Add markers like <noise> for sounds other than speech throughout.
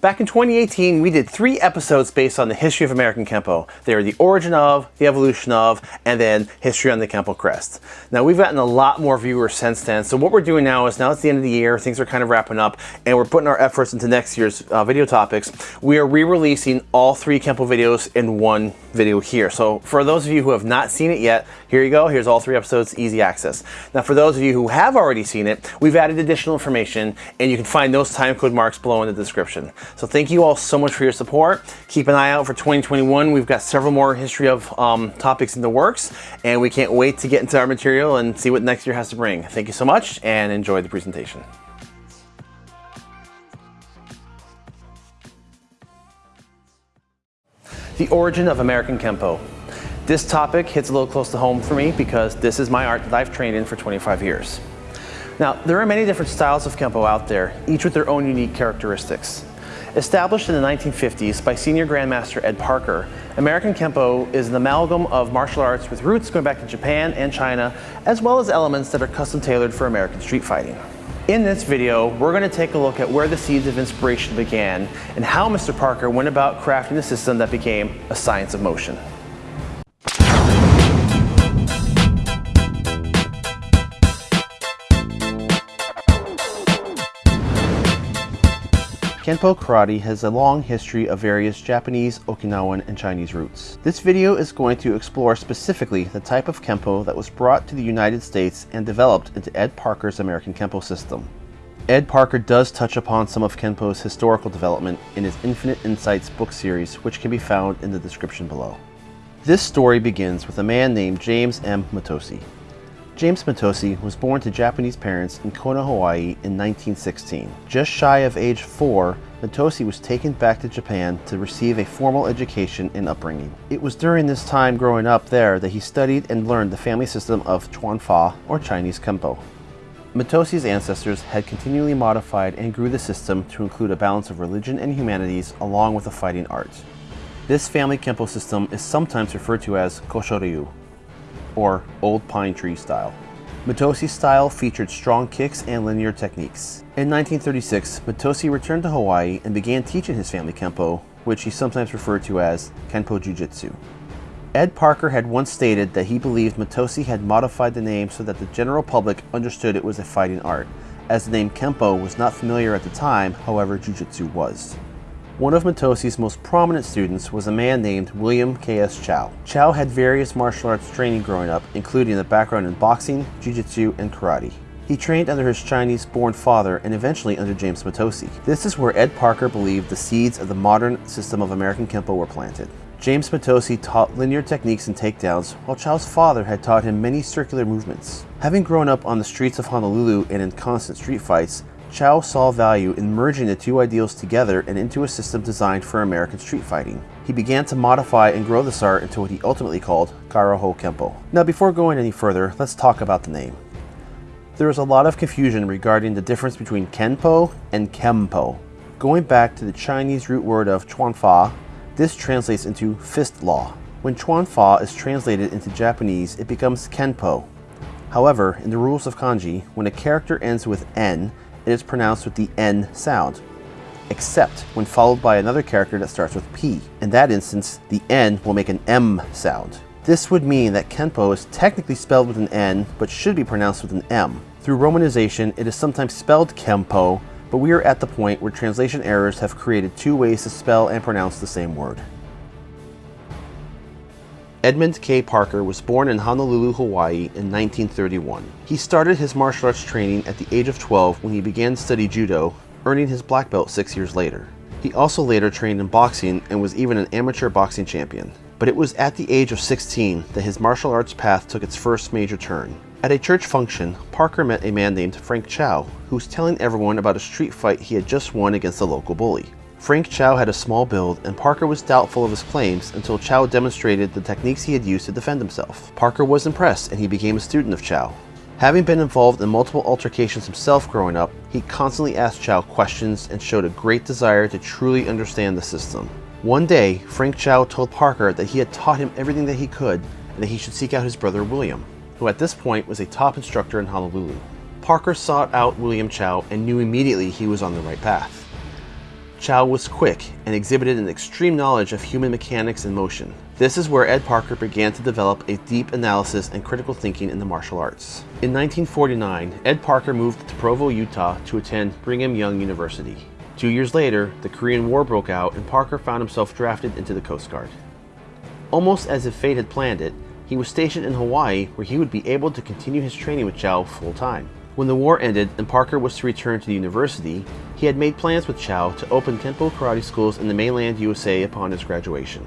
Back in 2018, we did three episodes based on the history of American Kempo. They are the origin of, the evolution of, and then history on the Kempo crest. Now we've gotten a lot more viewers since then, so what we're doing now is now it's the end of the year, things are kind of wrapping up, and we're putting our efforts into next year's uh, video topics. We are re-releasing all three Kempo videos in one video here. So for those of you who have not seen it yet, here you go. Here's all three episodes, easy access. Now for those of you who have already seen it, we've added additional information and you can find those time code marks below in the description. So thank you all so much for your support. Keep an eye out for 2021. We've got several more history of um, topics in the works and we can't wait to get into our material and see what next year has to bring. Thank you so much and enjoy the presentation. The origin of American Kempo. This topic hits a little close to home for me because this is my art that I've trained in for 25 years. Now, there are many different styles of Kempo out there, each with their own unique characteristics. Established in the 1950s by senior grandmaster Ed Parker, American Kempo is an amalgam of martial arts with roots going back to Japan and China, as well as elements that are custom tailored for American street fighting. In this video, we're going to take a look at where the seeds of inspiration began and how Mr. Parker went about crafting the system that became a science of motion. Kenpo Karate has a long history of various Japanese, Okinawan, and Chinese roots. This video is going to explore specifically the type of Kenpo that was brought to the United States and developed into Ed Parker's American Kenpo system. Ed Parker does touch upon some of Kenpo's historical development in his Infinite Insights book series, which can be found in the description below. This story begins with a man named James M. Mitose. James Mitose was born to Japanese parents in Kona, Hawaii in 1916. Just shy of age 4, Mitose was taken back to Japan to receive a formal education and upbringing. It was during this time growing up there that he studied and learned the family system of Chuan Fa, or Chinese Kempo. Mitose's ancestors had continually modified and grew the system to include a balance of religion and humanities along with a fighting art. This family Kempo system is sometimes referred to as Koshoryu, or Old Pine Tree style. Mitose's style featured strong kicks and linear techniques. In 1936, Mitose returned to Hawaii and began teaching his family Kempo, which he sometimes referred to as Kenpo Jiu-Jitsu. Ed Parker had once stated that he believed Mitose had modified the name so that the general public understood it was a fighting art, as the name Kempo was not familiar at the time, however Jiu-Jitsu was. One of Mitose's most prominent students was a man named William K.S. Chow. Chow had various martial arts training growing up, including a background in boxing, jiu-jitsu, and karate. He trained under his Chinese-born father and eventually under James Mitose. This is where Ed Parker believed the seeds of the modern system of American Kempo were planted. James Mitose taught linear techniques and takedowns, while Chow's father had taught him many circular movements. Having grown up on the streets of Honolulu and in constant street fights, Chow saw value in merging the two ideals together and into a system designed for American street fighting. He began to modify and grow this art into what he ultimately called Karaho Kempo. Now before going any further, let's talk about the name. There is a lot of confusion regarding the difference between Kenpo and Kempo. Going back to the Chinese root word of Chuanfa, this translates into fist law. When Chuanfa is translated into Japanese, it becomes Kenpo. However, in the rules of kanji, when a character ends with N, it is pronounced with the N sound, except when followed by another character that starts with P. In that instance, the N will make an M sound. This would mean that Kenpo is technically spelled with an N, but should be pronounced with an M. Through romanization, it is sometimes spelled Kempo, but we are at the point where translation errors have created two ways to spell and pronounce the same word. Edmund K. Parker was born in Honolulu, Hawaii in 1931. He started his martial arts training at the age of 12 when he began to study judo, earning his black belt six years later. He also later trained in boxing and was even an amateur boxing champion. But it was at the age of 16 that his martial arts path took its first major turn. At a church function, Parker met a man named Frank Chow, who was telling everyone about a street fight he had just won against a local bully. Frank Chow had a small build, and Parker was doubtful of his claims until Chow demonstrated the techniques he had used to defend himself. Parker was impressed, and he became a student of Chow. Having been involved in multiple altercations himself growing up, he constantly asked Chow questions and showed a great desire to truly understand the system. One day, Frank Chow told Parker that he had taught him everything that he could and that he should seek out his brother William, who at this point was a top instructor in Honolulu. Parker sought out William Chow and knew immediately he was on the right path. Chow was quick and exhibited an extreme knowledge of human mechanics and motion. This is where Ed Parker began to develop a deep analysis and critical thinking in the martial arts. In 1949, Ed Parker moved to Provo, Utah to attend Brigham Young University. Two years later, the Korean War broke out and Parker found himself drafted into the Coast Guard. Almost as if fate had planned it, he was stationed in Hawaii where he would be able to continue his training with Chow full time. When the war ended and Parker was to return to the university, he had made plans with Chow to open Kempo karate schools in the mainland USA upon his graduation.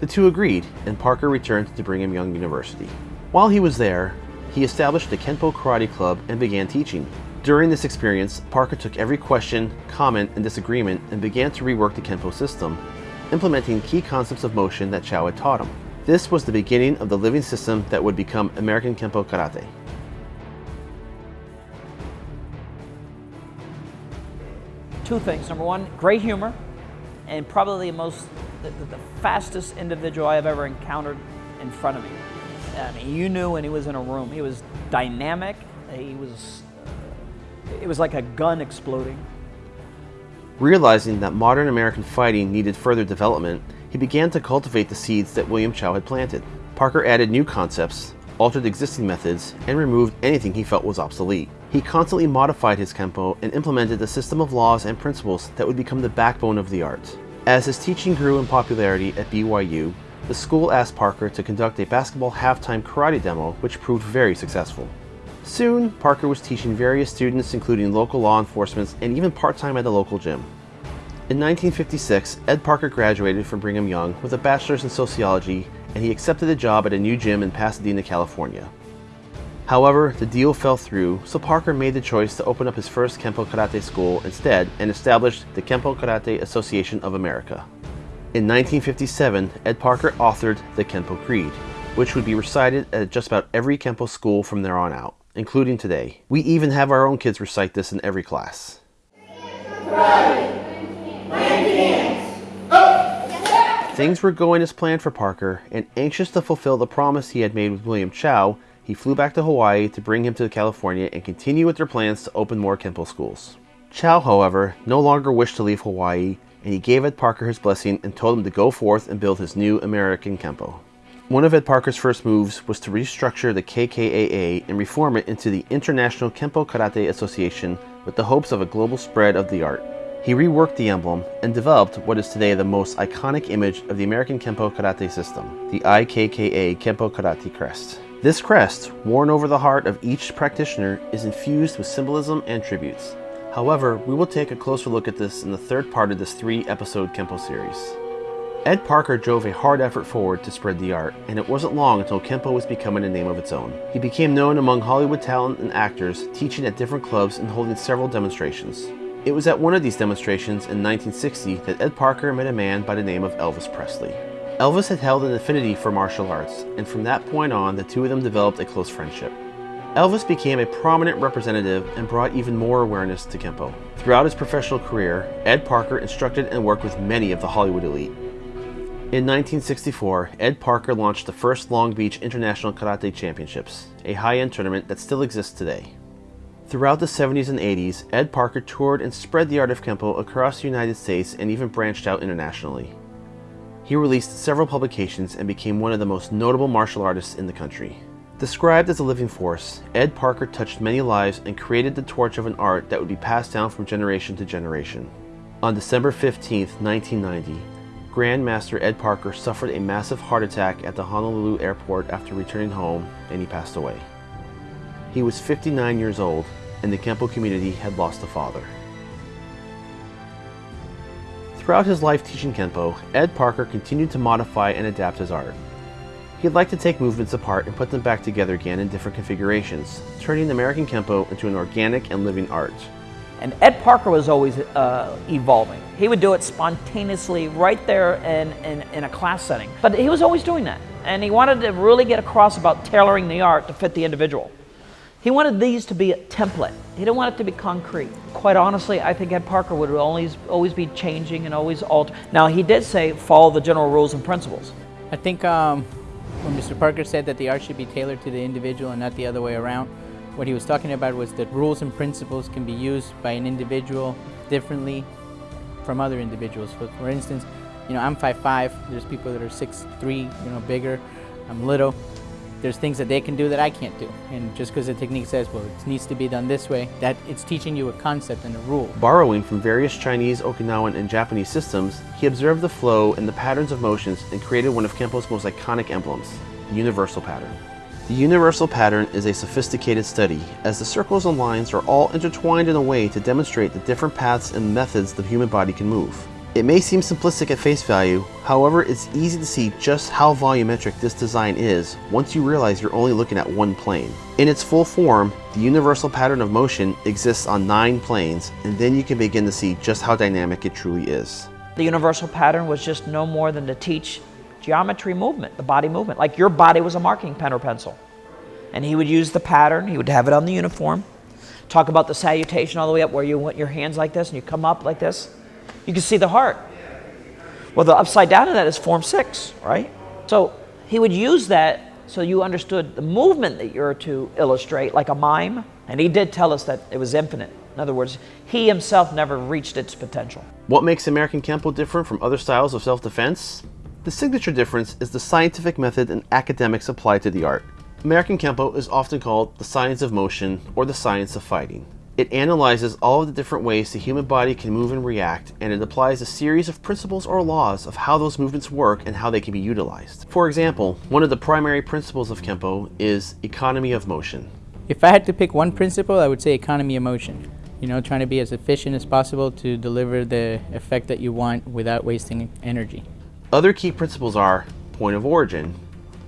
The two agreed, and Parker returned to Brigham Young University. While he was there, he established the Kenpo Karate Club and began teaching. During this experience, Parker took every question, comment, and disagreement and began to rework the Kenpo system, implementing key concepts of motion that Chow had taught him. This was the beginning of the living system that would become American Kenpo Karate. Two things. Number one, great humor, and probably the most, the, the, fastest individual I have ever encountered in front of me. I mean, you knew when he was in a room. He was dynamic. He was, uh, it was like a gun exploding. Realizing that modern American fighting needed further development, he began to cultivate the seeds that William Chow had planted. Parker added new concepts, altered existing methods, and removed anything he felt was obsolete. He constantly modified his Kempo and implemented a system of laws and principles that would become the backbone of the art. As his teaching grew in popularity at BYU, the school asked Parker to conduct a basketball halftime karate demo, which proved very successful. Soon, Parker was teaching various students including local law enforcement and even part-time at the local gym. In 1956, Ed Parker graduated from Brigham Young with a bachelor's in sociology and he accepted a job at a new gym in Pasadena, California. However, the deal fell through, so Parker made the choice to open up his first Kempo Karate school instead and established the Kempo Karate Association of America. In 1957, Ed Parker authored the Kempo Creed, which would be recited at just about every Kempo school from there on out, including today. We even have our own kids recite this in every class. Things were going as planned for Parker, and anxious to fulfill the promise he had made with William Chow, he flew back to Hawaii to bring him to California and continue with their plans to open more Kempo schools. Chow, however, no longer wished to leave Hawaii, and he gave Ed Parker his blessing and told him to go forth and build his new American Kempo. One of Ed Parker's first moves was to restructure the KKAA and reform it into the International Kempo Karate Association with the hopes of a global spread of the art. He reworked the emblem and developed what is today the most iconic image of the American Kempo Karate system, the IKKA Kempo Karate crest. This crest, worn over the heart of each practitioner, is infused with symbolism and tributes. However, we will take a closer look at this in the third part of this three-episode Kempo series. Ed Parker drove a hard effort forward to spread the art, and it wasn't long until Kempo was becoming a name of its own. He became known among Hollywood talent and actors, teaching at different clubs and holding several demonstrations. It was at one of these demonstrations in 1960 that Ed Parker met a man by the name of Elvis Presley. Elvis had held an affinity for martial arts, and from that point on, the two of them developed a close friendship. Elvis became a prominent representative and brought even more awareness to Kempo. Throughout his professional career, Ed Parker instructed and worked with many of the Hollywood elite. In 1964, Ed Parker launched the first Long Beach International Karate Championships, a high-end tournament that still exists today. Throughout the 70s and 80s, Ed Parker toured and spread the art of Kempo across the United States and even branched out internationally. He released several publications and became one of the most notable martial artists in the country. Described as a living force, Ed Parker touched many lives and created the torch of an art that would be passed down from generation to generation. On December 15, 1990, Grandmaster Ed Parker suffered a massive heart attack at the Honolulu airport after returning home and he passed away. He was 59 years old and the Kempo community had lost a father. Throughout his life teaching Kenpo, Ed Parker continued to modify and adapt his art. He'd like to take movements apart and put them back together again in different configurations, turning American Kempo into an organic and living art. And Ed Parker was always uh, evolving. He would do it spontaneously right there in, in, in, a class setting. But he was always doing that. And he wanted to really get across about tailoring the art to fit the individual. He wanted these to be a template. He didn't want it to be concrete. Quite honestly, I think Ed Parker would always, always be changing and always alter. Now, he did say follow the general rules and principles. I think um, when Mr. Parker said that the art should be tailored to the individual and not the other way around, what he was talking about was that rules and principles can be used by an individual differently from other individuals. For, for instance, you know, I'm 5'5", there's people that are 6'3", you know, bigger, I'm little. There's things that they can do that I can't do. And just because the technique says, well, it needs to be done this way, that it's teaching you a concept and a rule. Borrowing from various Chinese, Okinawan, and Japanese systems, he observed the flow and the patterns of motions and created one of Kempo's most iconic emblems, the universal pattern. The universal pattern is a sophisticated study, as the circles and lines are all intertwined in a way to demonstrate the different paths and methods the human body can move. It may seem simplistic at face value, however it's easy to see just how volumetric this design is once you realize you're only looking at one plane. In its full form, the universal pattern of motion exists on nine planes, and then you can begin to see just how dynamic it truly is. The universal pattern was just no more than to teach geometry movement, the body movement, like your body was a marking pen or pencil. And he would use the pattern, he would have it on the uniform, talk about the salutation all the way up where you want your hands like this and you come up like this you can see the heart. Well, the upside down of that is form six, right? So he would use that so you understood the movement that you're to illustrate, like a mime. And he did tell us that it was infinite. In other words, he himself never reached its potential. What makes American Kempo different from other styles of self-defense? The signature difference is the scientific method and academics applied to the art. American Kempo is often called the science of motion or the science of fighting. It analyzes all of the different ways the human body can move and react, and it applies a series of principles or laws of how those movements work and how they can be utilized. For example, one of the primary principles of Kempo is economy of motion. If I had to pick one principle, I would say economy of motion. You know, trying to be as efficient as possible to deliver the effect that you want without wasting energy. Other key principles are point of origin,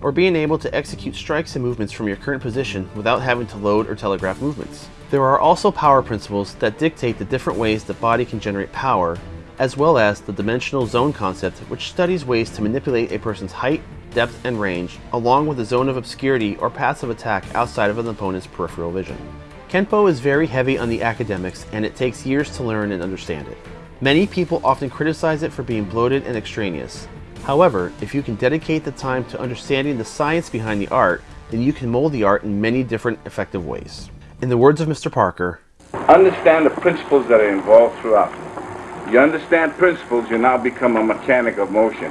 or being able to execute strikes and movements from your current position without having to load or telegraph movements. There are also power principles that dictate the different ways the body can generate power, as well as the dimensional zone concept which studies ways to manipulate a person's height, depth, and range, along with a zone of obscurity or paths of attack outside of an opponent's peripheral vision. Kenpo is very heavy on the academics and it takes years to learn and understand it. Many people often criticize it for being bloated and extraneous. However, if you can dedicate the time to understanding the science behind the art, then you can mold the art in many different effective ways. In the words of Mr. Parker, understand the principles that are involved throughout. You understand principles, you now become a mechanic of motion.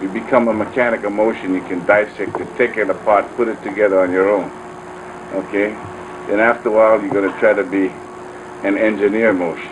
You become a mechanic of motion, you can dissect it, take it apart, put it together on your own. Okay? Then after a while, you're going to try to be an engineer motion.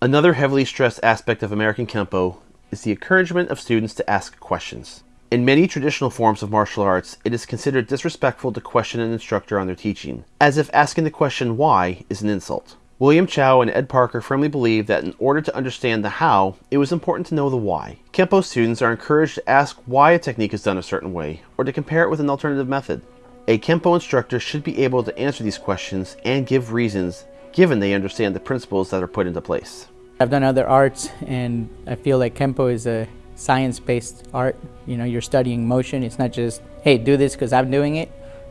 Another heavily stressed aspect of American Kempo is the encouragement of students to ask questions. In many traditional forms of martial arts, it is considered disrespectful to question an instructor on their teaching, as if asking the question why is an insult. William Chow and Ed Parker firmly believe that in order to understand the how, it was important to know the why. Kempo students are encouraged to ask why a technique is done a certain way, or to compare it with an alternative method. A Kempo instructor should be able to answer these questions and give reasons, given they understand the principles that are put into place. I've done other arts, and I feel like Kempo is a science-based art. You know, you're studying motion. It's not just, hey, do this because I'm doing it.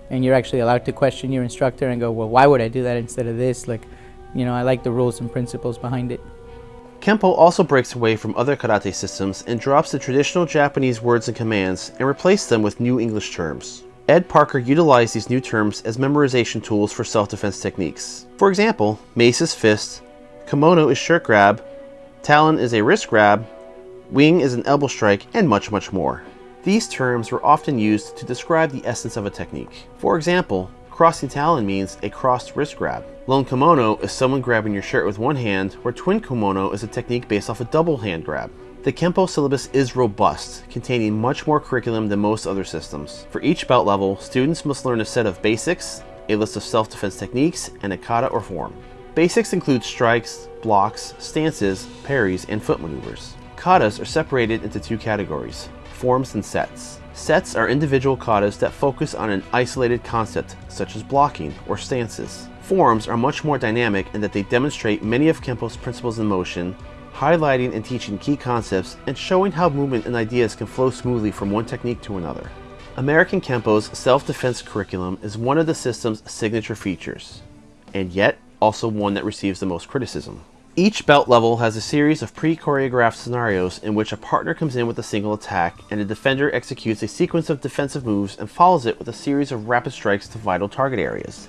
And you're actually allowed to question your instructor and go, well, why would I do that instead of this? Like, you know, I like the rules and principles behind it. Kempo also breaks away from other karate systems and drops the traditional Japanese words and commands and replaces them with new English terms. Ed Parker utilized these new terms as memorization tools for self-defense techniques. For example, mace is fist, kimono is shirt grab, talon is a wrist grab, wing is an elbow strike, and much, much more. These terms were often used to describe the essence of a technique. For example, crossing talon means a crossed wrist grab. Lone kimono is someone grabbing your shirt with one hand, where twin kimono is a technique based off a double hand grab. The Kempo syllabus is robust, containing much more curriculum than most other systems. For each belt level, students must learn a set of basics, a list of self-defense techniques, and a kata or form. Basics include strikes, blocks, stances, parries, and foot maneuvers. Katas are separated into two categories, forms and sets. Sets are individual katas that focus on an isolated concept, such as blocking or stances. Forms are much more dynamic in that they demonstrate many of Kempo's principles in motion, highlighting and teaching key concepts and showing how movement and ideas can flow smoothly from one technique to another. American Kempo's self-defense curriculum is one of the system's signature features, and yet also one that receives the most criticism. Each belt level has a series of pre-choreographed scenarios in which a partner comes in with a single attack and a defender executes a sequence of defensive moves and follows it with a series of rapid strikes to vital target areas.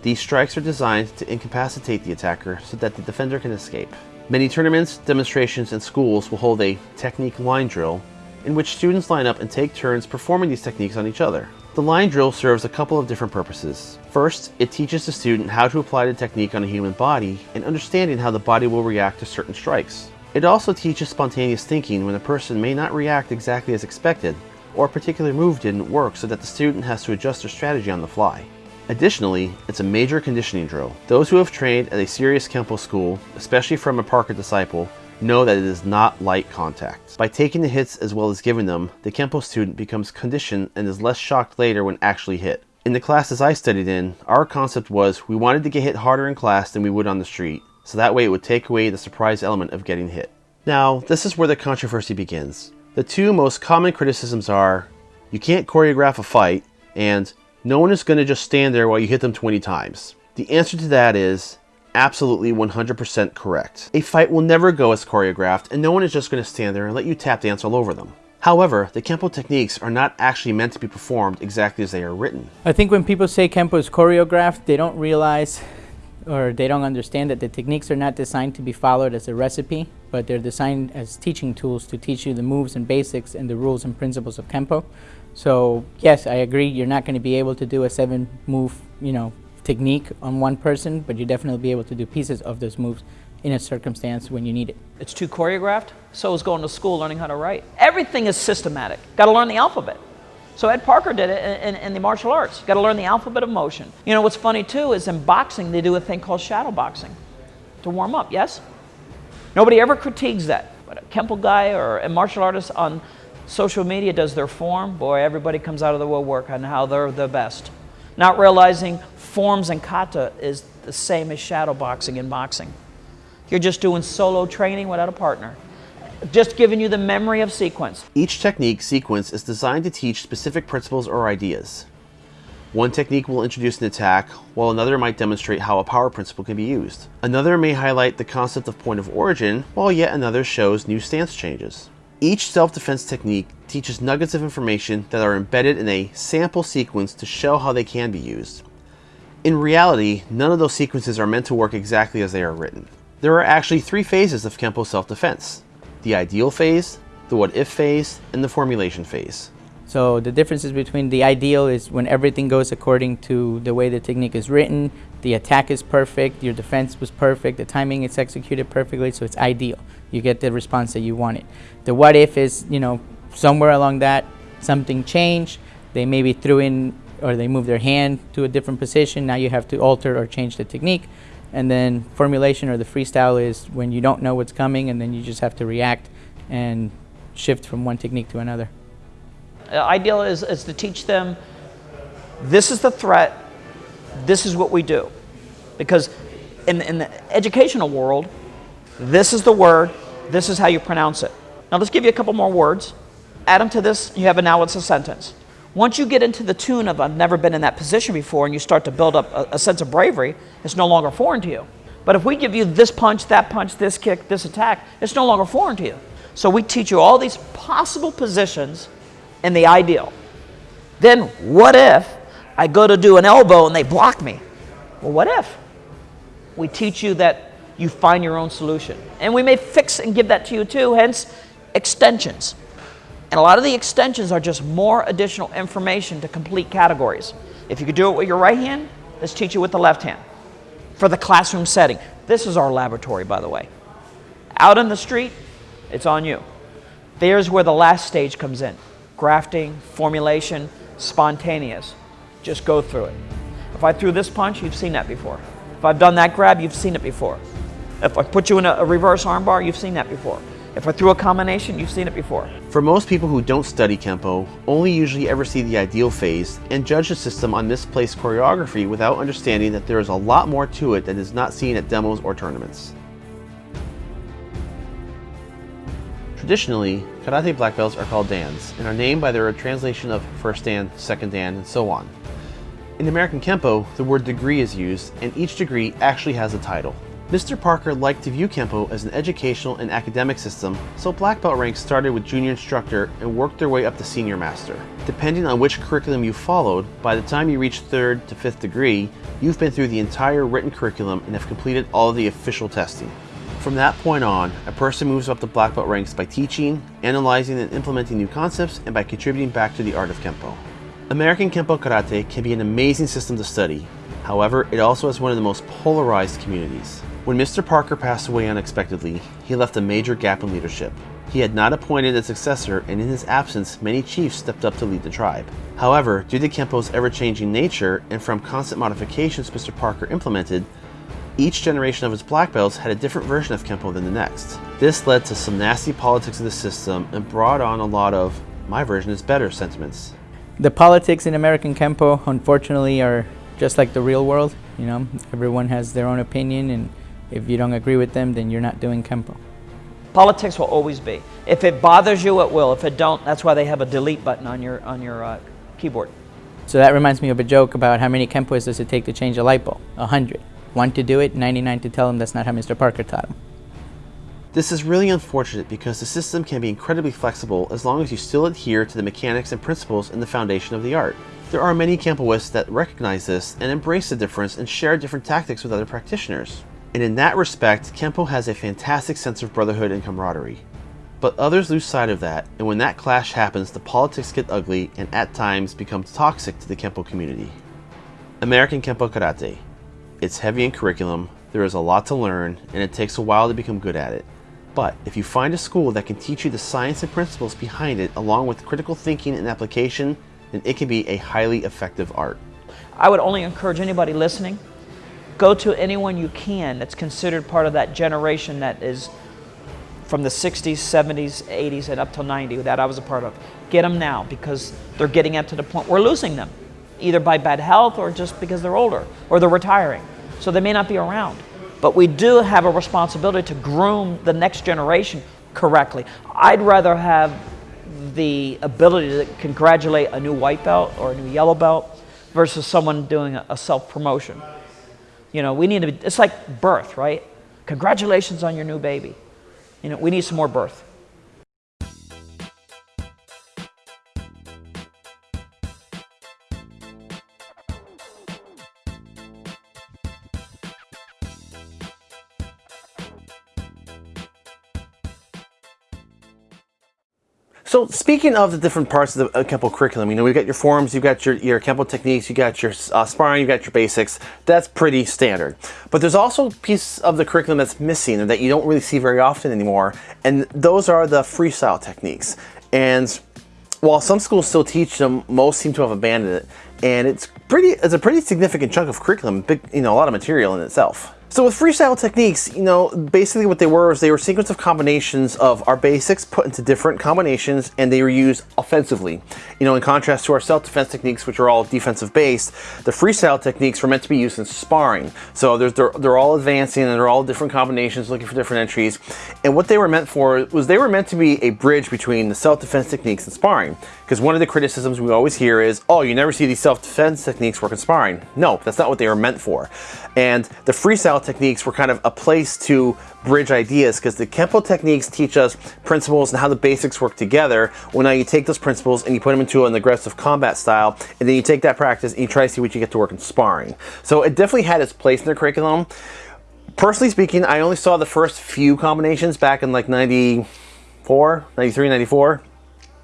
These strikes are designed to incapacitate the attacker so that the defender can escape. Many tournaments, demonstrations, and schools will hold a technique line drill in which students line up and take turns performing these techniques on each other. The line drill serves a couple of different purposes. First, it teaches the student how to apply the technique on a human body and understanding how the body will react to certain strikes. It also teaches spontaneous thinking when a person may not react exactly as expected, or a particular move didn't work so that the student has to adjust their strategy on the fly. Additionally, it's a major conditioning drill. Those who have trained at a serious Kempo school, especially from a Parker disciple, know that it is not light contact. By taking the hits as well as giving them, the Kempo student becomes conditioned and is less shocked later when actually hit. In the classes I studied in, our concept was we wanted to get hit harder in class than we would on the street, so that way it would take away the surprise element of getting hit. Now, this is where the controversy begins. The two most common criticisms are, you can't choreograph a fight, and no one is going to just stand there while you hit them 20 times. The answer to that is, absolutely 100% correct. A fight will never go as choreographed, and no one is just going to stand there and let you tap dance all over them. However, the Kempo techniques are not actually meant to be performed exactly as they are written. I think when people say Kempo is choreographed, they don't realize or they don't understand that the techniques are not designed to be followed as a recipe, but they're designed as teaching tools to teach you the moves and basics and the rules and principles of Kempo. So yes, I agree, you're not going to be able to do a seven move, you know, technique on one person, but you definitely be able to do pieces of those moves in a circumstance when you need it. It's too choreographed. So is going to school learning how to write. Everything is systematic. Got to learn the alphabet. So Ed Parker did it in, in, in the martial arts. Got to learn the alphabet of motion. You know what's funny too is in boxing they do a thing called shadow boxing to warm up. Yes. Nobody ever critiques that. But a Kempo guy or a martial artist on social media does their form. Boy, everybody comes out of the woodwork on how they're the best. Not realizing forms and kata is the same as shadow boxing in boxing. You're just doing solo training without a partner. Just giving you the memory of sequence. Each technique sequence is designed to teach specific principles or ideas. One technique will introduce an attack, while another might demonstrate how a power principle can be used. Another may highlight the concept of point of origin, while yet another shows new stance changes. Each self-defense technique teaches nuggets of information that are embedded in a sample sequence to show how they can be used. In reality, none of those sequences are meant to work exactly as they are written. There are actually three phases of Kempo self-defense. The ideal phase, the what-if phase, and the formulation phase. So the differences between the ideal is when everything goes according to the way the technique is written, the attack is perfect, your defense was perfect, the timing is executed perfectly, so it's ideal. You get the response that you wanted. The what if is, you know, somewhere along that, something changed, they maybe threw in or they move their hand to a different position. Now you have to alter or change the technique. And then formulation or the freestyle is when you don't know what's coming and then you just have to react and shift from one technique to another. The ideal is, is to teach them this is the threat, this is what we do. Because in, in the educational world, this is the word, this is how you pronounce it. Now let's give you a couple more words. Add them to this, you have a now it's a sentence. Once you get into the tune of I've never been in that position before and you start to build up a, a, sense of bravery, it's no longer foreign to you. But if we give you this punch, that punch, this kick, this attack, it's no longer foreign to you. So we teach you all these possible positions in the ideal. Then what if I go to do an elbow and they block me? Well, what if? We teach you that you find your own solution. And we may fix and give that to you too, hence extensions. And a lot of the extensions are just more additional information to complete categories. If you could do it with your right hand, let's teach you with the left hand. For the classroom setting, this is our laboratory, by the way. Out in the street, it's on you. There's where the last stage comes in. Grafting, formulation, spontaneous. Just go through it. If I threw this punch, you've seen that before. If I've done that grab, you've seen it before. If I put you in a, a reverse armbar, you've seen that before. If I threw a combination, you've seen it before. For most people who don't study Kempo, only usually ever see the ideal phase and judge the system on misplaced choreography without understanding that there is a lot more to it that is not seen at demos or tournaments. Traditionally, karate black belts are called dans and are named by their translation of first dan, second dan, and so on. In American Kempo, the word degree is used, and each degree actually has a title. Mr. Parker liked to view Kempo as an educational and academic system, so black belt ranks started with junior instructor and worked their way up to senior master. Depending on which curriculum you followed, by the time you reach third to fifth degree, you've been through the entire written curriculum and have completed all of the official testing. From that point on, a person moves up the black belt ranks by teaching, analyzing and implementing new concepts, and by contributing back to the art of Kempo. American Kempo Karate can be an amazing system to study, however, it also has one of the most polarized communities. When Mr. Parker passed away unexpectedly, he left a major gap in leadership. He had not appointed a successor, and in his absence, many chiefs stepped up to lead the tribe. However, due to Kempo's ever-changing nature and from constant modifications Mr. Parker implemented, each generation of his black belts had a different version of Kempo than the next. This led to some nasty politics of the system and brought on a lot of my version is better sentiments. The politics in American Kempo, unfortunately, are just like the real world. You know, everyone has their own opinion, and if you don't agree with them, then you're not doing Kempo. Politics will always be. If it bothers you, it will. If it don't, that's why they have a delete button on your on your uh, keyboard. So that reminds me of a joke about how many Kempo's does it take to change a light bulb? A hundred. One to do it, 99 to tell him that's not how Mr. Parker taught him. This is really unfortunate because the system can be incredibly flexible as long as you still adhere to the mechanics and principles in the foundation of the art. There are many Kempoists that recognize this and embrace the difference and share different tactics with other practitioners. And in that respect, Kempo has a fantastic sense of brotherhood and camaraderie. But others lose sight of that, and when that clash happens, the politics get ugly and at times become toxic to the Kempo community. American Kempo Karate. It's heavy in curriculum, there is a lot to learn, and it takes a while to become good at it. But if you find a school that can teach you the science and principles behind it along with critical thinking and application, then it can be a highly effective art. I would only encourage anybody listening, go to anyone you can that's considered part of that generation that is from the 60s, 70s, 80s, and up till 90 that I was a part of. Get them now because they're getting up to the point we're losing them, either by bad health or just because they're older or they're retiring. So they may not be around. But we do have a responsibility to groom the next generation correctly. I'd rather have the ability to congratulate a new white belt or a new yellow belt versus someone doing a, self-promotion. You know, we need to, be, it's like birth, right? Congratulations on your new baby. You know, we need some more birth. So speaking of the different parts of the uh, Kempo curriculum, you know, we've got your forms, you've got your, your Kempo techniques, you've got your uh, sparring, you've got your basics. That's pretty standard. But there's also a piece of the curriculum that's missing that you don't really see very often anymore. And those are the freestyle techniques. And while some schools still teach them, most seem to have abandoned it. And it's pretty, it's a pretty significant chunk of curriculum, big, you know, a lot of material in itself. So with freestyle techniques, you know, basically what they were is they were sequence of combinations of our basics put into different combinations and they were used offensively. You know, in contrast to our self-defense techniques, which are all defensive based, the freestyle techniques were meant to be used in sparring. So they're, they're all advancing and they're all different combinations looking for different entries. And what they were meant for was they were meant to be a bridge between the self-defense techniques and sparring. Because one of the criticisms we always hear is, oh, you never see these self-defense techniques work in sparring. No, that's not what they were meant for. And the freestyle techniques were kind of a place to bridge ideas because the Kempo techniques teach us principles and how the basics work together. Well, now you take those principles and you put them into an aggressive combat style, and then you take that practice and you try to see what you get to work in sparring. So it definitely had its place in the curriculum. Personally speaking, I only saw the first few combinations back in like 94, 93, 94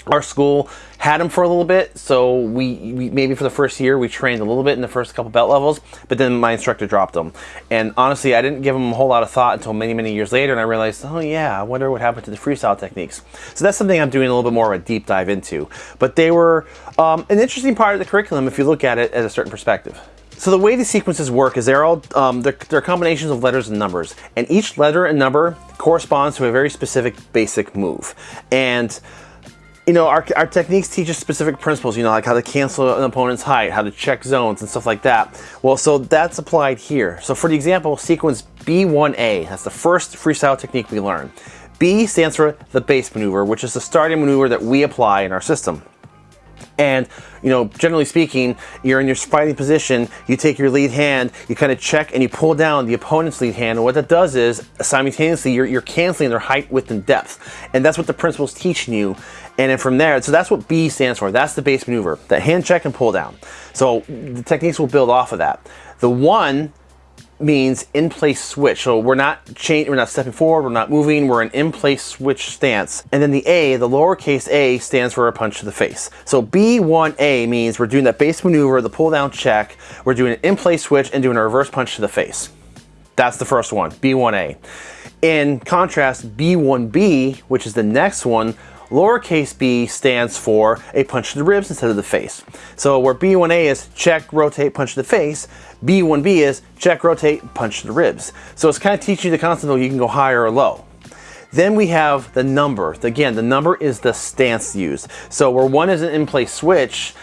our school had them for a little bit so we, we, maybe for the first year we trained a little bit in the first couple belt levels but then my instructor dropped them and honestly i didn't give them a whole lot of thought until many many years later and i realized oh yeah i wonder what happened to the freestyle techniques. So that's something i'm doing a little bit more of a deep dive into. But they were um, an interesting part of the curriculum if you look at it at a certain perspective. So the way the sequences work is they're all um, they're, they're combinations of letters and numbers and each letter and number corresponds to a very specific basic move. And you know, our, our techniques teach us specific principles, you know, like how to cancel an opponent's height, how to check zones and stuff like that. Well, so that's applied here. So for the example, sequence B1A, that's the first freestyle technique we learn. B stands for the base maneuver, which is the starting maneuver that we apply in our system. And, you know, generally speaking, you're in your fighting position, you take your lead hand, you kind of check and you pull down the opponent's lead hand. And what that does is simultaneously you're, you're canceling their height, width, and depth. And that's what the principle's teaching you. And then from there, so that's what B stands for. That's the base maneuver, that hand check and pull down. So the techniques will build off of that. The one means in place switch. So we're not changing, we're not stepping forward, we're not moving, we're an in place switch stance. And then the A, the lowercase a, stands for a punch to the face. So B1A means we're doing that base maneuver, the pull down check, we're doing an in place switch and doing a reverse punch to the face. That's the first one, B1A. In contrast, B1B, which is the next one, lowercase b stands for a punch to the ribs instead of the face. So where B1A is check, rotate, punch to the face, B1B is check, rotate, punch to the ribs. So it's kind of teaching you the concept that you can go higher or low. Then we have the number. Again, the number is the stance used. So where one is an in-place switch,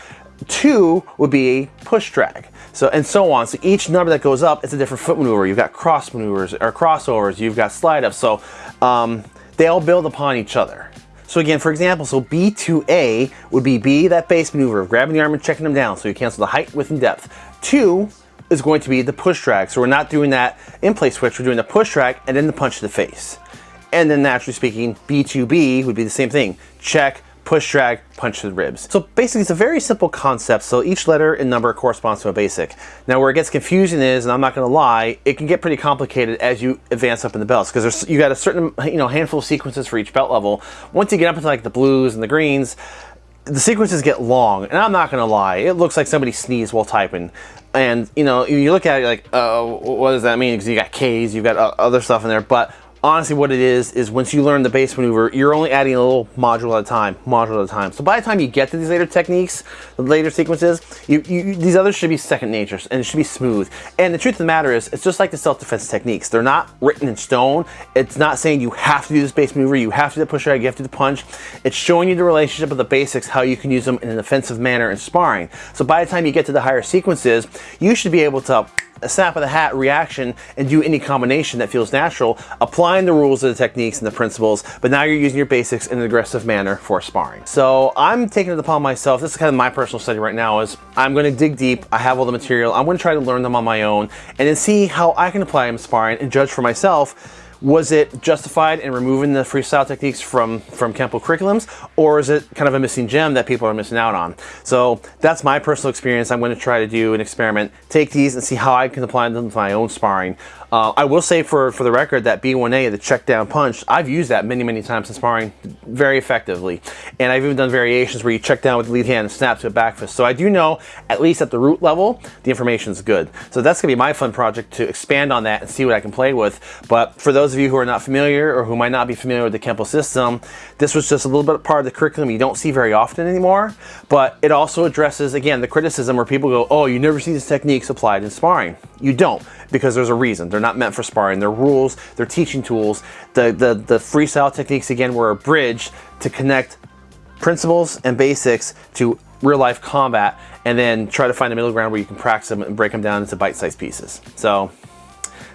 two would be a push drag. So, and so on. So each number that goes up, it's a different foot maneuver. You've got cross maneuvers or crossovers, you've got slide ups. So um, they all build upon each other. So again, for example, so B2A would be B, that base maneuver of grabbing the arm and checking them down. So you cancel the height, width, and depth. Two is going to be the push drag. So we're not doing that in place switch, we're doing the push drag and then the punch to the face. And then naturally speaking, B2B would be the same thing. Check, push drag, punch the ribs. So basically it's a very simple concept. So each letter and number corresponds to a basic. Now where it gets confusing is, and I'm not gonna lie, it can get pretty complicated as you advance up in the belts because there's you got a certain you know handful of sequences for each belt level. Once you get up into like the blues and the greens, the sequences get long and I'm not gonna lie, it looks like somebody sneezed while typing. And you know, you look at it like, uh, what does that mean? Because you got K's, you've got uh, other stuff in there, but honestly what it is is once you learn the base maneuver you're only adding a little module at a time module at a time. So by the time you get to these later techniques the later sequences you, you, these others should be second nature and it should be smooth. And the truth of the matter is it's just like the self-defense techniques. They're not written in stone. It's not saying you have to do this base maneuver you have to do the push drag you have to do the punch. It's showing you the relationship of the basics how you can use them in an offensive manner in sparring. So by the time you get to the higher sequences you should be able to a snap of the hat reaction and do any combination that feels natural, applying the rules of the techniques and the principles, but now you're using your basics in an aggressive manner for sparring. So I'm taking it upon myself, this is kind of my personal study right now, is I'm gonna dig deep, I have all the material, I'm gonna try to learn them on my own, and then see how I can apply them sparring and judge for myself was it justified in removing the freestyle techniques from, from Kempo curriculums, or is it kind of a missing gem that people are missing out on? So that's my personal experience. I'm going to try to do an experiment, take these and see how I can apply them to my own sparring. Uh, I will say for, for the record that B1A, the check down punch, I've used that many, many times in sparring very effectively. And I've even done variations where you check down with the lead hand and snap to a back fist. So I do know, at least at the root level, the information is good. So that's gonna be my fun project to expand on that and see what I can play with. But for those of you who are not familiar or who might not be familiar with the Kempo system, this was just a little bit part of the curriculum you don't see very often anymore. But it also addresses, again, the criticism where people go, oh, you never see these techniques applied in sparring. You don't because there's a reason. They're not meant for sparring. They're rules, they're teaching tools. The, the, the freestyle techniques, again, were a bridge to connect principles and basics to real life combat and then try to find a middle ground where you can practice them and break them down into bite-sized pieces. So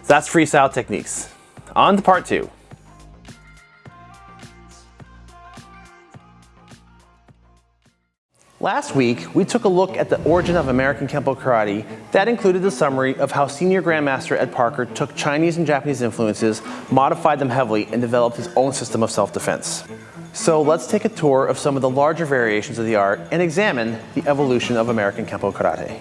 that's freestyle techniques. On to part two. Last week, we took a look at the origin of American Kempo Karate. That included the summary of how senior Grandmaster Ed Parker took Chinese and Japanese influences, modified them heavily, and developed his own system of self-defense. So let's take a tour of some of the larger variations of the art and examine the evolution of American Kempo Karate.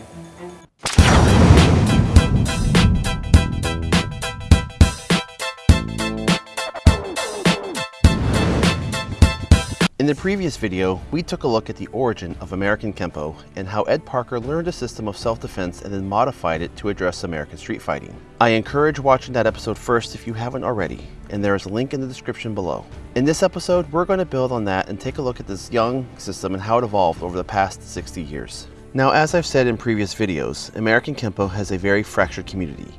Previous video, we took a look at the origin of American Kempo and how Ed Parker learned a system of self-defense and then modified it to address American street fighting. I encourage watching that episode first if you haven't already, and there is a link in the description below. In this episode, we're going to build on that and take a look at this young system and how it evolved over the past 60 years. Now, as I've said in previous videos, American Kempo has a very fractured community.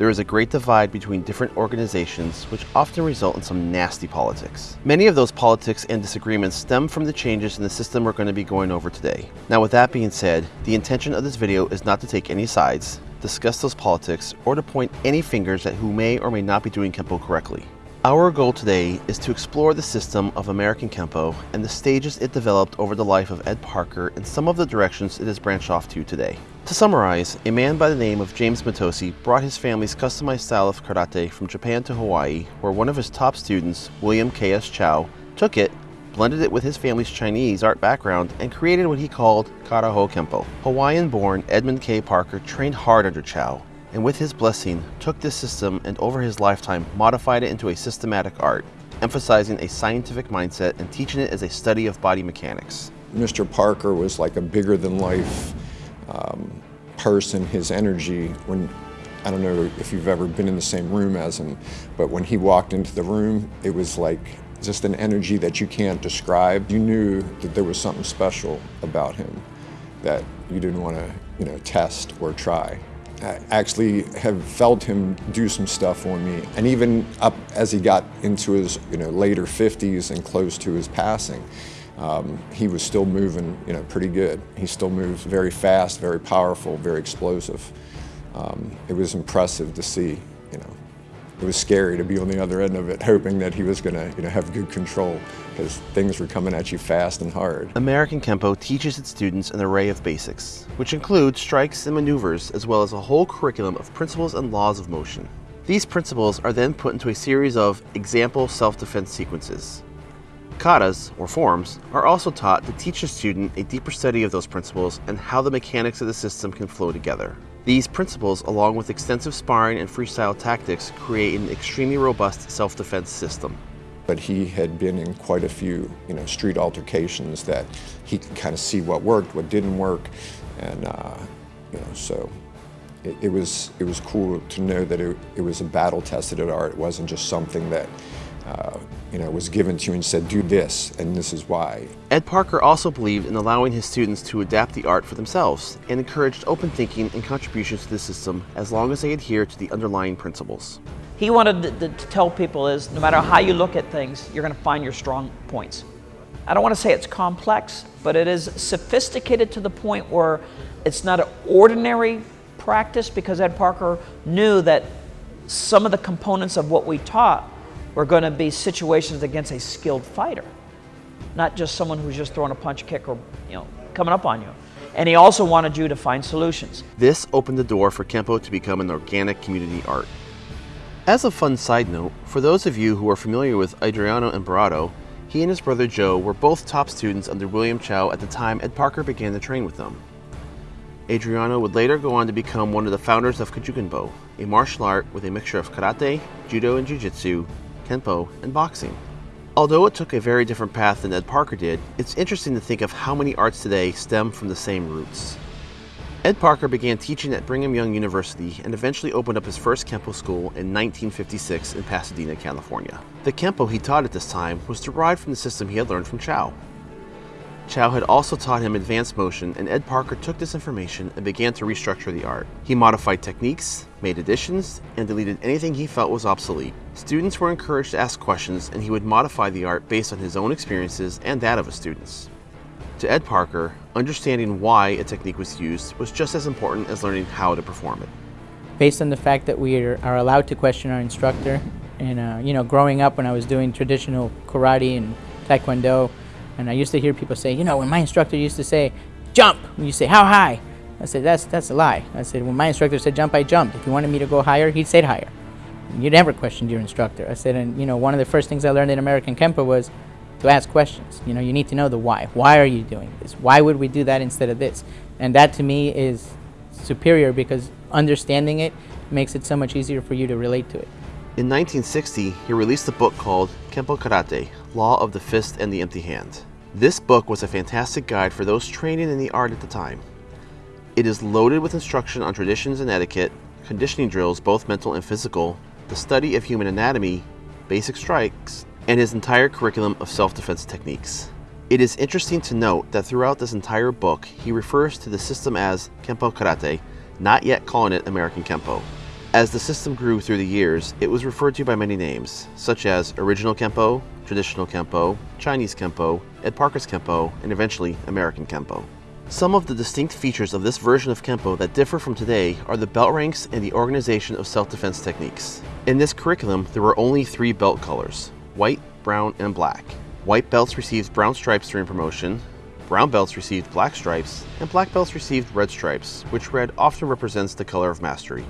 There is a great divide between different organizations which often result in some nasty politics. Many of those politics and disagreements stem from the changes in the system we're going to be going over today. Now with that being said, the intention of this video is not to take any sides, discuss those politics, or to point any fingers at who may or may not be doing Kempo correctly. Our goal today is to explore the system of American Kempo and the stages it developed over the life of Ed Parker and some of the directions it has branched off to today. To summarize, a man by the name of James Mitose brought his family's customized style of karate from Japan to Hawaii, where one of his top students, William K.S. Chow, took it, blended it with his family's Chinese art background, and created what he called Kara-Ho Kempo. Hawaiian-born Edmund K. Parker trained hard under Chow, and with his blessing, took this system and over his lifetime modified it into a systematic art, emphasizing a scientific mindset and teaching it as a study of body mechanics. Mr. Parker was like a bigger than life um, person. His energy, when I don't know if you've ever been in the same room as him, but when he walked into the room, it was like just an energy that you can't describe. You knew that there was something special about him that you didn't want to, you know, test or try. I actually have felt him do some stuff on me, and even up as he got into his, you know, later 50s and close to his passing, um, he was still moving, you know, pretty good. He still moves very fast, very powerful, very explosive. Um, it was impressive to see, you know. It was scary to be on the other end of it, <laughs> hoping that he was going to, you know, have good control because things were coming at you fast and hard. American Kempo teaches its students an array of basics, which include strikes and maneuvers, as well as a whole curriculum of principles and laws of motion. These principles are then put into a series of example self-defense sequences, Katas, or forms, are also taught to teach a student a deeper study of those principles and how the mechanics of the system can flow together. These principles, along with extensive sparring and freestyle tactics, create an extremely robust self-defense system. But he had been in quite a few, you know, street altercations that he could kind of see what worked, what didn't work, and uh, you know, so it, it, was it was cool to know that it, it was a battle-tested art. It wasn't just something that uh, you know, was given to you and said, do this, and this is why. Ed Parker also believed in allowing his students to adapt the art for themselves and encouraged open thinking and contributions to the system as long as they adhere to the underlying principles. He wanted to, to tell people is no matter how you look at things, you're going to find your strong points. I don't want to say it's complex, but it is sophisticated to the point where it's not an ordinary practice because Ed Parker knew that some of the components of what we taught were going to be situations against a skilled fighter, not just someone who's just throwing a punch, kick, or you know, coming up on you. And he also wanted you to find solutions. This opened the door for Kempo to become an organic community art. As a fun side note, for those of you who are familiar with Adriano Emperado, he and his brother Joe were both top students under William Chow at the time Ed Parker began to train with them. Adriano would later go on to become one of the founders of Kajukenbo, a martial art with a mixture of karate, judo, and jiu-jitsu, Kenpo, and boxing. Although it took a very different path than Ed Parker did, it's interesting to think of how many arts today stem from the same roots. Ed Parker began teaching at Brigham Young University and eventually opened up his first Kempo school in 1956 in Pasadena, California. The Kempo he taught at this time was derived from the system he had learned from Chow. Chow had also taught him advanced motion, and Ed Parker took this information and began to restructure the art. He modified techniques, made additions, and deleted anything he felt was obsolete. Students were encouraged to ask questions, and he would modify the art based on his own experiences and that of his students. To Ed Parker, understanding why a technique was used was just as important as learning how to perform it. Based on the fact that we are allowed to question our instructor, and uh, you know, growing up when I was doing traditional karate and taekwondo, and I used to hear people say, you know, when my instructor used to say, jump, and you say, how high? I said, that's, that's a lie. I said, when my instructor said jump, I jumped. If he wanted me to go higher, he'd say higher. You never questioned your instructor. I said, and you know, one of the first things I learned in American Kempo was to ask questions. You know, you need to know the why. Why are you doing this? Why would we do that instead of this? And that to me is superior because understanding it makes it so much easier for you to relate to it. In 1960, he released a book called Kempo Karate, Law of the Fist and the Empty Hand. This book was a fantastic guide for those training in the art at the time. It is loaded with instruction on traditions and etiquette, conditioning drills, both mental and physical, the study of human anatomy, basic strikes, and his entire curriculum of self-defense techniques. It is interesting to note that throughout this entire book, he refers to the system as Kempo Karate, not yet calling it American Kempo. As the system grew through the years, it was referred to by many names, such as Original Kempo, Traditional Kempo, Chinese Kempo, Ed Parker's Kempo, and eventually American Kempo. Some of the distinct features of this version of Kempo that differ from today are the belt ranks and the organization of self-defense techniques. In this curriculum, there were only three belt colors, white, brown, and black. White belts received brown stripes during promotion, brown belts received black stripes, and black belts received red stripes, which red often represents the color of mastery.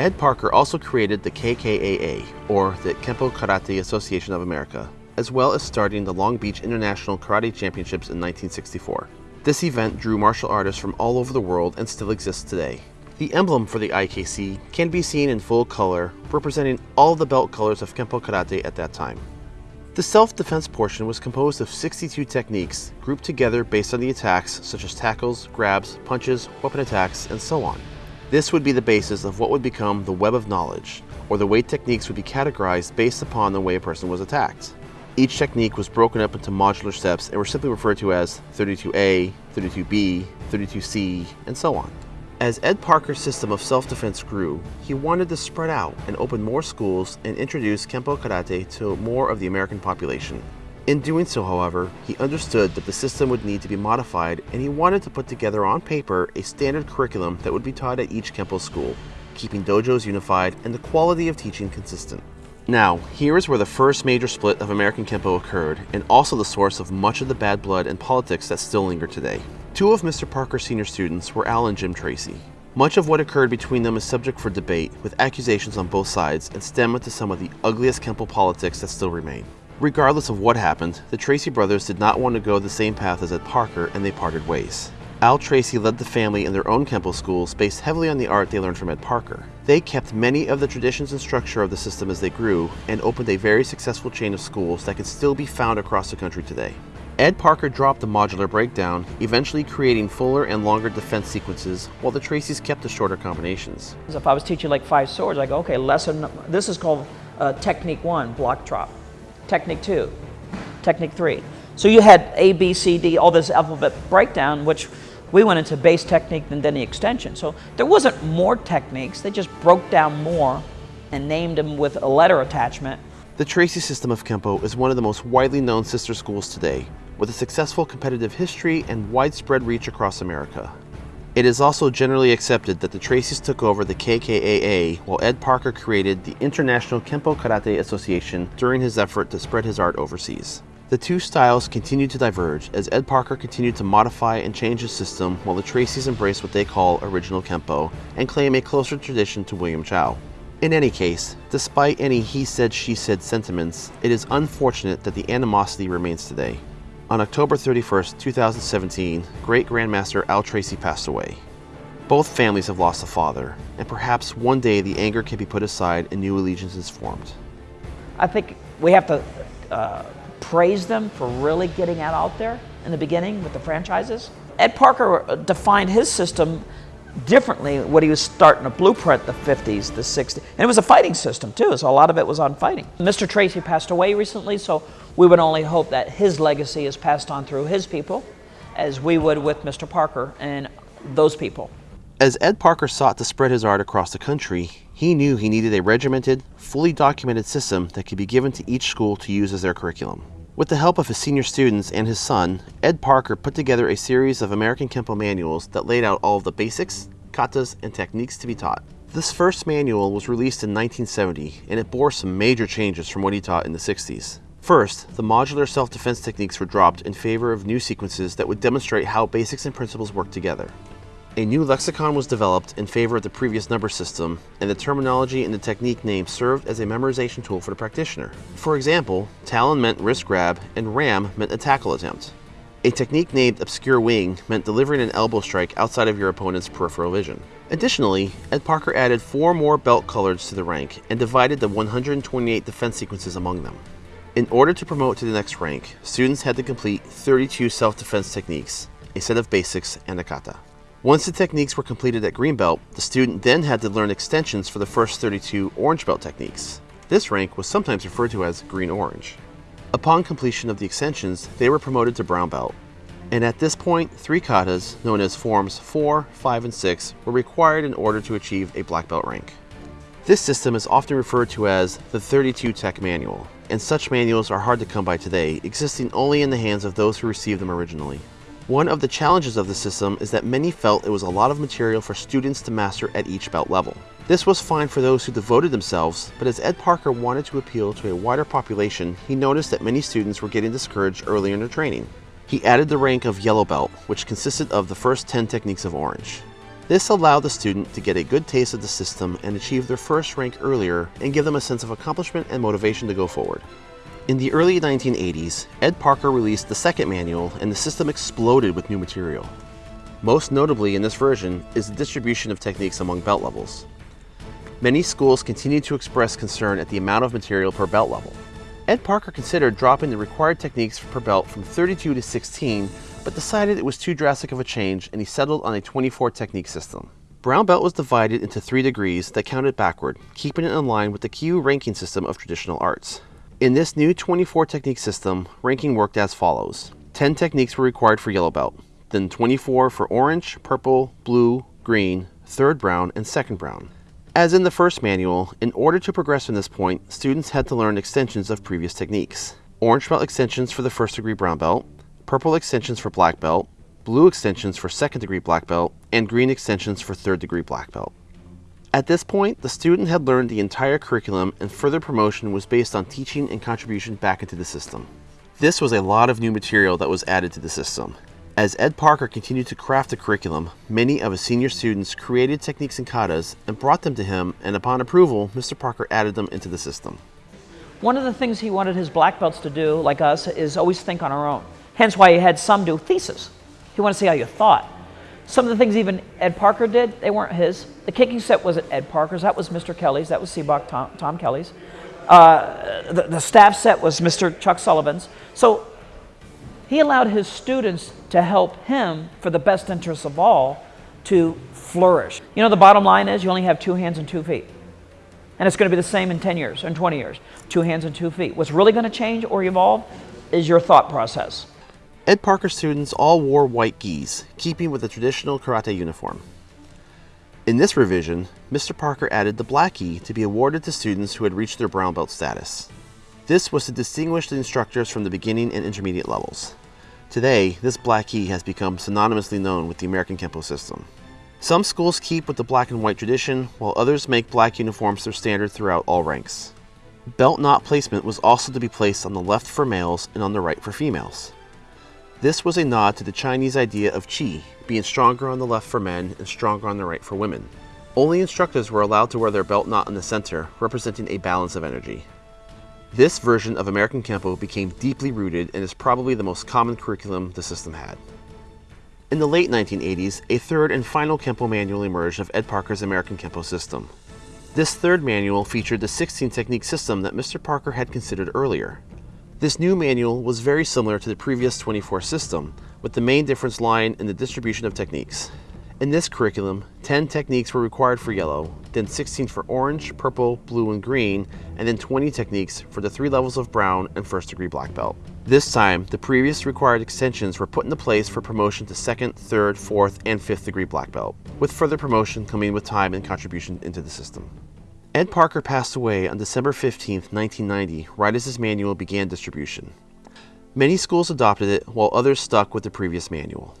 Ed Parker also created the KKAA, or the Kempo Karate Association of America, as well as starting the Long Beach International Karate Championships in 1964. This event drew martial artists from all over the world and still exists today. The emblem for the IKC can be seen in full color, representing all the belt colors of Kempo Karate at that time. The self-defense portion was composed of 62 techniques grouped together based on the attacks such as tackles, grabs, punches, weapon attacks, and so on. This would be the basis of what would become the web of knowledge, or the way techniques would be categorized based upon the way a person was attacked. Each technique was broken up into modular steps and were simply referred to as 32A, 32B, 32C, and so on. As Ed Parker's system of self-defense grew, he wanted to spread out and open more schools and introduce Kempo Karate to more of the American population. In doing so, however, he understood that the system would need to be modified and he wanted to put together on paper a standard curriculum that would be taught at each Kempo school, keeping dojos unified and the quality of teaching consistent. Now, here is where the first major split of American Kempo occurred and also the source of much of the bad blood and politics that still linger today. Two of Mr. Parker's senior students were Al and Jim Tracy. Much of what occurred between them is subject for debate, with accusations on both sides, and stem into some of the ugliest Kempo politics that still remain. Regardless of what happened, the Tracy brothers did not want to go the same path as Ed Parker, and they parted ways. Al Tracy led the family in their own Kempo schools based heavily on the art they learned from Ed Parker. They kept many of the traditions and structure of the system as they grew, and opened a very successful chain of schools that can still be found across the country today. Ed Parker dropped the modular breakdown, eventually creating fuller and longer defense sequences, while the Tracys kept the shorter combinations. If I was teaching like five swords, I go, okay, lesson, this is called uh, technique one, block drop. Technique two, technique three. So you had A, B, C, D, all this alphabet breakdown, which we went into base technique and then the extension. So there wasn't more techniques, they just broke down more and named them with a letter attachment. The Tracy system of Kempo is one of the most widely known sister schools today, with a successful competitive history and widespread reach across America. It is also generally accepted that the Tracys took over the KKAA while Ed Parker created the International Kempo Karate Association during his effort to spread his art overseas. The two styles continued to diverge as Ed Parker continued to modify and change his system while the Tracys embraced what they call original Kempo and claim a closer tradition to William Chow. In any case, despite any he said she said sentiments, it is unfortunate that the animosity remains today. On October 31, 2017, great Grandmaster Al Tracy passed away. Both families have lost a father, and perhaps one day the anger can be put aside and new allegiances formed. I think we have to uh, praise them for really getting that out there in the beginning with the franchises. Ed Parker uh, defined his system differently what he was starting to blueprint the 50s, the 60s. And it was a fighting system too, so a lot of it was on fighting. Mr. Tracy passed away recently, so we would only hope that his legacy is passed on through his people, as we would with Mr. Parker and those people. As Ed Parker sought to spread his art across the country, he knew he needed a regimented, fully documented system that could be given to each school to use as their curriculum. With the help of his senior students and his son, Ed Parker put together a series of American Kempo manuals that laid out all of the basics, katas, and techniques to be taught. This first manual was released in 1970, and it bore some major changes from what he taught in the 60s. First, the modular self-defense techniques were dropped in favor of new sequences that would demonstrate how basics and principles work together. A new lexicon was developed in favor of the previous number system, and the terminology and the technique name served as a memorization tool for the practitioner. For example, Talon meant wrist grab, and Ram meant a tackle attempt. A technique named Obscure Wing meant delivering an elbow strike outside of your opponent's peripheral vision. Additionally, Ed Parker added four more belt colors to the rank and divided the 128 defense sequences among them. In order to promote to the next rank, students had to complete 32 self-defense techniques, a set of basics, and a kata. Once the techniques were completed at green belt, the student then had to learn extensions for the first 32 orange belt techniques. This rank was sometimes referred to as green-orange. Upon completion of the extensions, they were promoted to brown belt. And at this point, three katas, known as forms 4, 5, and 6, were required in order to achieve a black belt rank. This system is often referred to as the 32 Tech Manual, and such manuals are hard to come by today, existing only in the hands of those who received them originally. One of the challenges of the system is that many felt it was a lot of material for students to master at each belt level. This was fine for those who devoted themselves, but as Ed Parker wanted to appeal to a wider population, he noticed that many students were getting discouraged early in their training. He added the rank of yellow belt, which consisted of the first 10 techniques of orange. This allowed the student to get a good taste of the system and achieve their first rank earlier and give them a sense of accomplishment and motivation to go forward. In the early 1980s, Ed Parker released the second manual and the system exploded with new material. Most notably in this version is the distribution of techniques among belt levels. Many schools continue to express concern at the amount of material per belt level. Ed Parker considered dropping the required techniques per belt from 32 to 16, but decided it was too drastic of a change and he settled on a 24 technique system. Brown belt was divided into three degrees that counted backward, keeping it in line with the Kyu ranking system of traditional arts. In this new 24 technique system, ranking worked as follows. 10 techniques were required for yellow belt, then 24 for orange, purple, blue, green, third brown, and second brown. As in the first manual, in order to progress from this point, students had to learn extensions of previous techniques. Orange belt extensions for the first degree brown belt, purple extensions for black belt, blue extensions for second degree black belt, and green extensions for third degree black belt. At this point, the student had learned the entire curriculum and further promotion was based on teaching and contribution back into the system. This was a lot of new material that was added to the system, as Ed Parker continued to craft the curriculum, many of his senior students created techniques and katas and brought them to him, and upon approval, Mr. Parker added them into the system. One of the things he wanted his black belts to do, like us, is always think on our own. Hence why he had some do thesis. He wanted to see how you thought. Some of the things even Ed Parker did, they weren't his. The kicking set wasn't Ed Parker's, that was Mr. Kelly's, that was Seabach Tom, Tom Kelly's. Uh, the, the staff set was Mr. Chuck Sullivan's. So he allowed his students to help him for the best interests of all to flourish. You know, the bottom line is you only have two hands and two feet. And it's going to be the same in 10 years, in 20 years. Two hands and two feet. What's really going to change or evolve is your thought process. Ed Parker students all wore white gis, keeping with the traditional karate uniform. In this revision, Mr. Parker added the black gi to be awarded to students who had reached their brown belt status. This was to distinguish the instructors from the beginning and intermediate levels. Today, this black gi has become synonymously known with the American Kempo system. Some schools keep with the black and white tradition, while others make black uniforms their standard throughout all ranks. Belt knot placement was also to be placed on the left for males and on the right for females. This was a nod to the Chinese idea of qi, being stronger on the left for men and stronger on the right for women. Only instructors were allowed to wear their belt knot in the center, representing a balance of energy. This version of American Kempo became deeply rooted and is probably the most common curriculum the system had. In the late 1980s, a third and final Kempo manual emerged of Ed Parker's American Kempo system. This third manual featured the 16 technique system that Mr. Parker had considered earlier. This new manual was very similar to the previous 24 system, with the main difference lying in the distribution of techniques. In this curriculum, 10 techniques were required for yellow, then 16 for orange, purple, blue, and green, and then 20 techniques for the three levels of brown and first degree black belt. This time, the previous required extensions were put into place for promotion to second, third, fourth, and fifth degree black belt, with further promotion coming with time and contribution into the system. Ed Parker passed away on December 15, 1990, right as his manual began distribution. Many schools adopted it, while others stuck with the previous manual.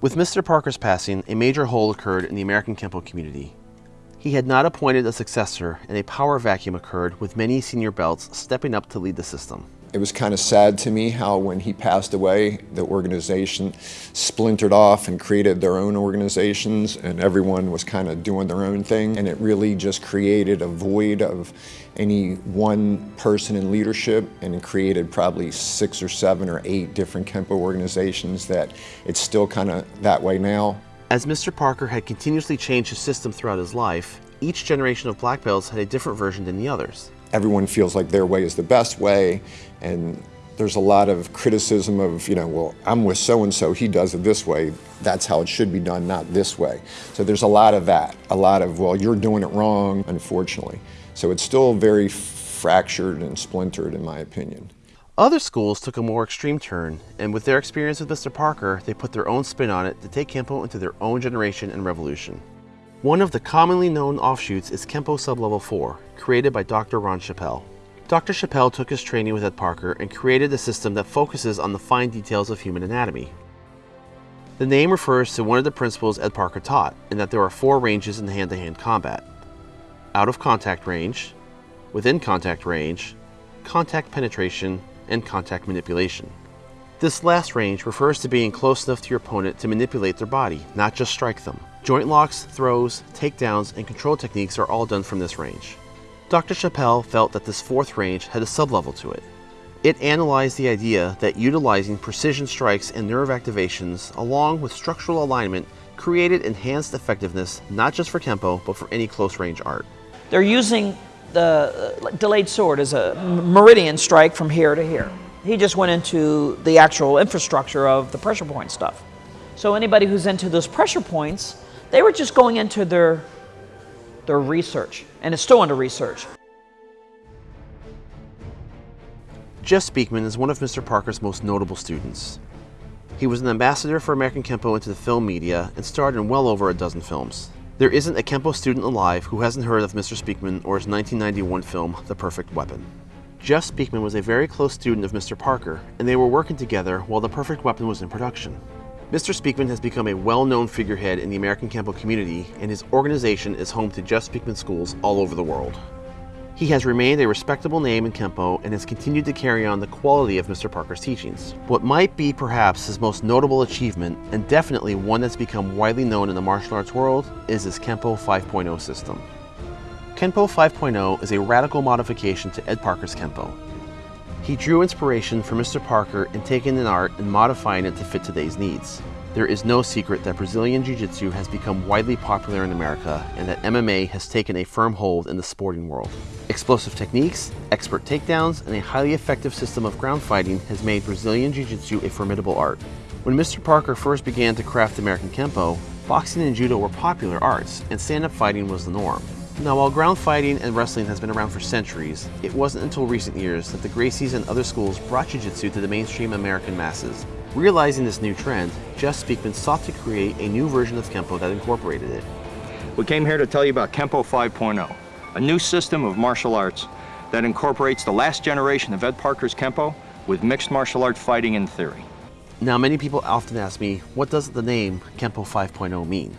With Mr. Parker's passing, a major hole occurred in the American Kempo community. He had not appointed a successor, and a power vacuum occurred with many senior belts stepping up to lead the system. It was kind of sad to me how when he passed away, the organization splintered off and created their own organizations and everyone was kind of doing their own thing. And it really just created a void of any one person in leadership and it created probably six or seven or eight different Kempo organizations that it's still kind of that way now. As Mr. Parker had continuously changed his system throughout his life, each generation of black belts had a different version than the others. Everyone feels like their way is the best way and there's a lot of criticism of, you know, well, I'm with so-and-so, he does it this way, that's how it should be done, not this way. So there's a lot of that, a lot of, well, you're doing it wrong, unfortunately. So it's still very fractured and splintered, in my opinion. Other schools took a more extreme turn, and with their experience with Mr. Parker, they put their own spin on it to take Kempo into their own generation and revolution. One of the commonly known offshoots is Kempo Sublevel 4, created by Dr. Ron Chappell. Dr. Chappell took his training with Ed Parker and created a system that focuses on the fine details of human anatomy. The name refers to one of the principles Ed Parker taught, in that there are four ranges in hand-to-hand -hand combat. Out of contact range, within contact range, contact penetration, and contact manipulation. This last range refers to being close enough to your opponent to manipulate their body, not just strike them. Joint locks, throws, takedowns, and control techniques are all done from this range. Dr. Chappell felt that this fourth range had a sublevel to it. It analyzed the idea that utilizing precision strikes and nerve activations along with structural alignment created enhanced effectiveness not just for Kempo, but for any close range art. They're using the uh, delayed sword as a meridian strike from here to here. He just went into the actual infrastructure of the pressure point stuff. So anybody who's into those pressure points, they were just going into their, their research, and is still under research. Jeff Speakman is one of Mr. Parker's most notable students. He was an ambassador for American Kempo into the film media and starred in well over a dozen films. There isn't a Kempo student alive who hasn't heard of Mr. Speakman or his 1991 film, The Perfect Weapon. Jeff Speakman was a very close student of Mr. Parker, and they were working together while The Perfect Weapon was in production. Mr. Speakman has become a well-known figurehead in the American Kempo community, and his organization is home to Jeff Speakman schools all over the world. He has remained a respectable name in Kempo and has continued to carry on the quality of Mr. Parker's teachings. What might be perhaps his most notable achievement, and definitely one that's become widely known in the martial arts world, is his Kempo 5.0 system. Kempo 5.0 is a radical modification to Ed Parker's Kempo. He drew inspiration from Mr. Parker in taking an art and modifying it to fit today's needs. There is no secret that Brazilian Jiu-Jitsu has become widely popular in America and that MMA has taken a firm hold in the sporting world. Explosive techniques, expert takedowns, and a highly effective system of ground fighting has made Brazilian Jiu-Jitsu a formidable art. When Mr. Parker first began to craft American Kempo, boxing and judo were popular arts and stand-up fighting was the norm. Now while ground fighting and wrestling has been around for centuries, it wasn't until recent years that the Gracies and other schools brought Jiu-Jitsu to the mainstream American masses Realizing this new trend, Jeff Speakman sought to create a new version of Kempo that incorporated it. We came here to tell you about Kempo 5.0, a new system of martial arts that incorporates the last generation of Ed Parker's Kempo with mixed martial arts fighting and theory. Now many people often ask me, what does the name Kempo 5.0 mean?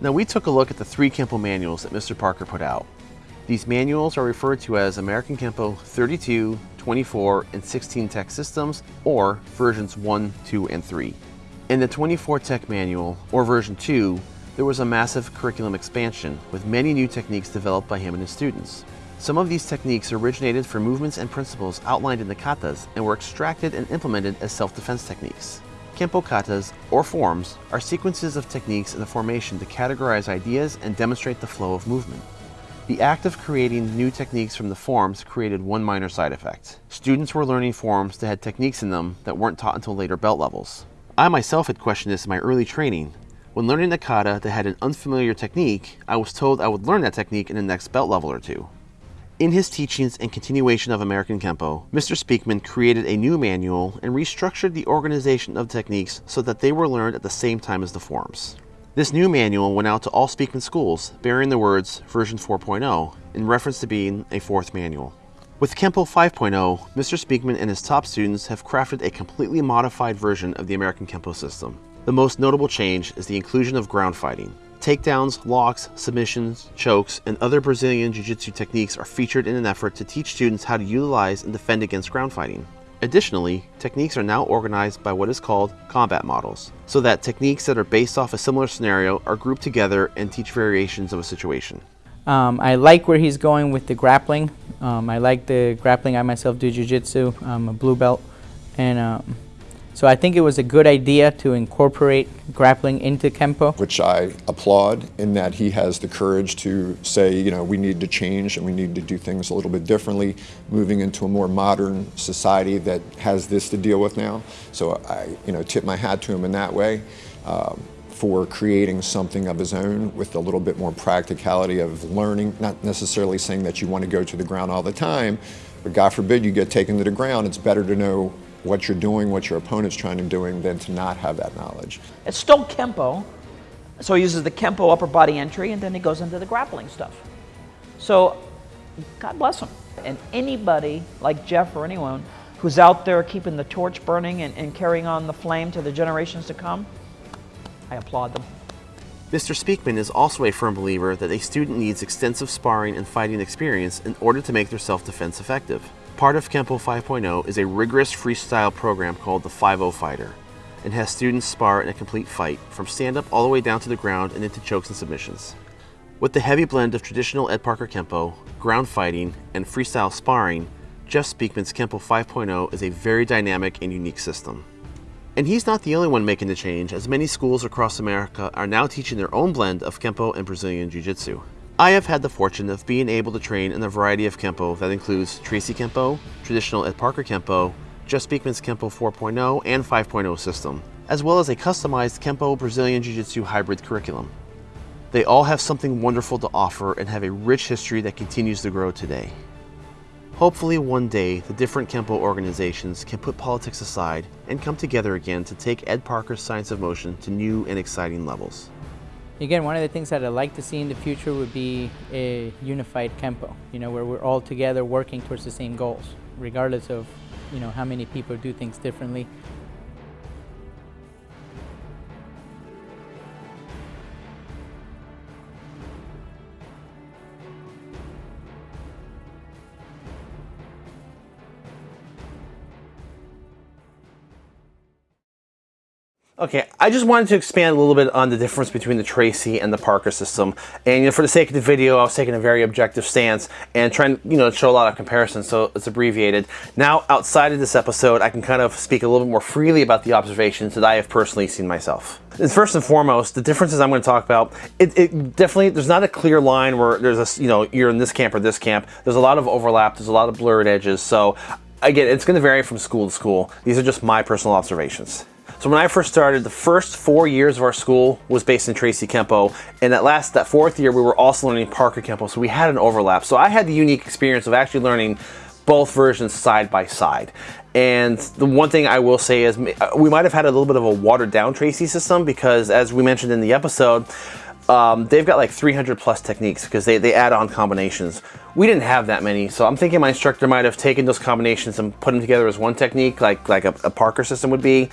Now we took a look at the three Kempo manuals that Mr. Parker put out. These manuals are referred to as American Kempo 32, 24, and 16 tech systems, or versions 1, 2, and 3. In the 24 tech manual, or version 2, there was a massive curriculum expansion with many new techniques developed by him and his students. Some of these techniques originated from movements and principles outlined in the katas and were extracted and implemented as self-defense techniques. Kempo katas, or forms, are sequences of techniques in the formation to categorize ideas and demonstrate the flow of movement. The act of creating new techniques from the forms created one minor side effect. Students were learning forms that had techniques in them that weren't taught until later belt levels. I myself had questioned this in my early training. When learning a kata that had an unfamiliar technique, I was told I would learn that technique in the next belt level or two. In his teachings and continuation of American Kempo, Mr. Speakman created a new manual and restructured the organization of techniques so that they were learned at the same time as the forms. This new manual went out to all Speakman schools, bearing the words version 4.0 in reference to being a fourth manual. With Kempo 5.0, Mr. Speakman and his top students have crafted a completely modified version of the American Kempo system. The most notable change is the inclusion of ground fighting. Takedowns, locks, submissions, chokes, and other Brazilian Jiu-Jitsu techniques are featured in an effort to teach students how to utilize and defend against ground fighting. Additionally, techniques are now organized by what is called combat models, so that techniques that are based off a similar scenario are grouped together and teach variations of a situation. Um, I like where he's going with the grappling. Um, I like the grappling. I myself do jiu-jitsu. I'm a blue belt. And um, so I think it was a good idea to incorporate grappling into Kempo. Which I applaud in that he has the courage to say, you know, we need to change and we need to do things a little bit differently, moving into a more modern society that has this to deal with now. So I, you know, tip my hat to him in that way. Um, for creating something of his own with a little bit more practicality of learning, not necessarily saying that you want to go to the ground all the time, but God forbid you get taken to the ground, it's better to know what you're doing, what your opponent's trying to doing, than to not have that knowledge. It's still Kempo, so he uses the Kempo upper body entry and then he goes into the grappling stuff. So God bless him. And anybody like Jeff or anyone who's out there keeping the torch burning and, and carrying on the flame to the generations to come, I applaud them. Mr. Speakman is also a firm believer that a student needs extensive sparring and fighting experience in order to make their self-defense effective. Part of Kempo 5.0 is a rigorous freestyle program called the 5-0 Fighter and has students spar in a complete fight, from stand-up all the way down to the ground and into chokes and submissions. With the heavy blend of traditional Ed Parker Kempo, ground fighting, and freestyle sparring, Jeff Speakman's Kempo 5.0 is a very dynamic and unique system. And he's not the only one making the change, as many schools across America are now teaching their own blend of Kempo and Brazilian Jiu-Jitsu. I have had the fortune of being able to train in a variety of Kempo that includes Tracy Kempo, traditional Ed Parker Kempo, Jeff Speakman's Kempo 4.0 and 5.0 system, as well as a customized Kempo Brazilian Jiu-Jitsu hybrid curriculum. They all have something wonderful to offer and have a rich history that continues to grow today. Hopefully one day the different Kempo organizations can put politics aside and come together again to take Ed Parker's Science of Motion to new and exciting levels. Again, one of the things that I'd like to see in the future would be a unified Kempo, you know, where we're all together working towards the same goals, regardless of, you know, how many people do things differently. Okay, I just wanted to expand a little bit on the difference between the Tracy and the Parker system. And you know, for the sake of the video, I was taking a very objective stance and trying to you know, show a lot of comparisons, so it's abbreviated. Now, outside of this episode, I can kind of speak a little bit more freely about the observations that I have personally seen myself. First and foremost, the differences I'm going to talk about, it, it, definitely, there's not a clear line where there's a, you know, you're in this camp or this camp. There's a lot of overlap, there's a lot of blurred edges, so again, it's going to vary from school to school. These are just my personal observations. So when I first started, the first four years of our school was based in Tracy Kempo, and that last, that fourth year, we were also learning Parker Kempo, so we had an overlap. So I had the unique experience of actually learning both versions side by side. And the one thing I will say is uh, we might have had a little bit of a watered down Tracy system because as we mentioned in the episode, um, they've got like 300 plus techniques because they, they add on combinations. We didn't have that many, so I'm thinking my instructor might have taken those combinations and put them together as one technique, like, like a, a Parker system would be,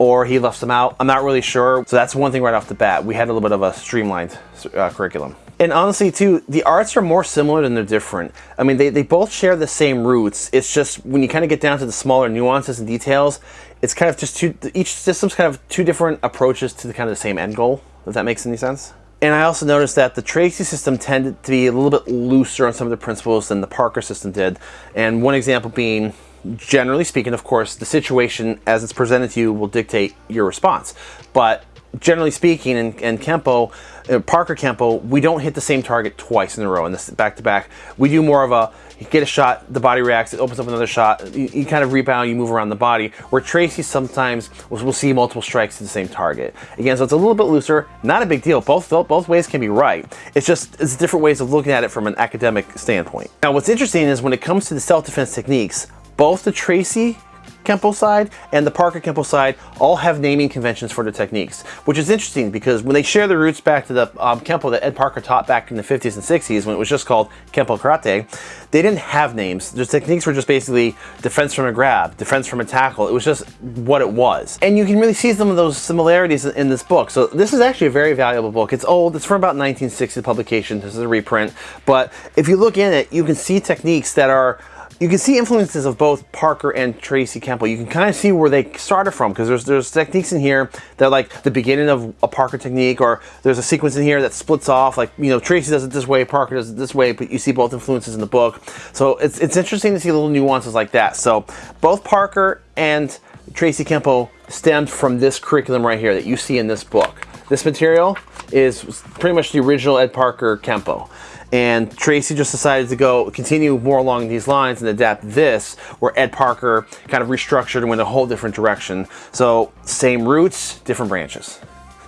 or he left them out. I'm not really sure. So that's one thing right off the bat. We had a little bit of a streamlined uh, curriculum. And honestly, too, the arts are more similar than they're different. I mean, they, they both share the same roots. It's just when you kind of get down to the smaller nuances and details, it's kind of just two, each system's kind of two different approaches to the kind of the same end goal, if that makes any sense. And I also noticed that the Tracy system tended to be a little bit looser on some of the principles than the Parker system did. And one example being, generally speaking, of course, the situation as it's presented to you will dictate your response. But generally speaking, in, Kempo, uh, Parker Kempo, we don't hit the same target twice in a row in this back to back. We do more of a get a shot, the body reacts, it opens up another shot, you, you kind of rebound, you move around the body. Where Tracy sometimes will, will see multiple strikes to the same target. Again, so it's a little bit looser, not a big deal. Both both ways can be right. It's just it's different ways of looking at it from an academic standpoint. Now, what's interesting is when it comes to the self-defense techniques, both the Tracy Kempo side and the Parker Kempo side all have naming conventions for the techniques, which is interesting because when they share the roots back to the um, Kempo that Ed Parker taught back in the 50s and 60s when it was just called Kempo Karate, they didn't have names. The techniques were just basically defense from a grab, defense from a tackle. It was just what it was. And you can really see some of those similarities in this book. So this is actually a very valuable book. It's old, it's from about 1960 publication. This is a reprint. But if you look in it, you can see techniques that are you can see influences of both Parker and Tracy Kempo. You can kind of see where they started from because there's there's techniques in here that are like the beginning of a Parker technique or there's a sequence in here that splits off like you know Tracy does it this way, Parker does it this way, but you see both influences in the book. So it's it's interesting to see little nuances like that. So both Parker and Tracy Kempo stemmed from this curriculum right here that you see in this book. This material is pretty much the original Ed Parker Kempo and Tracy just decided to go continue more along these lines and adapt this where Ed Parker kind of restructured and went a whole different direction. So same roots, different branches.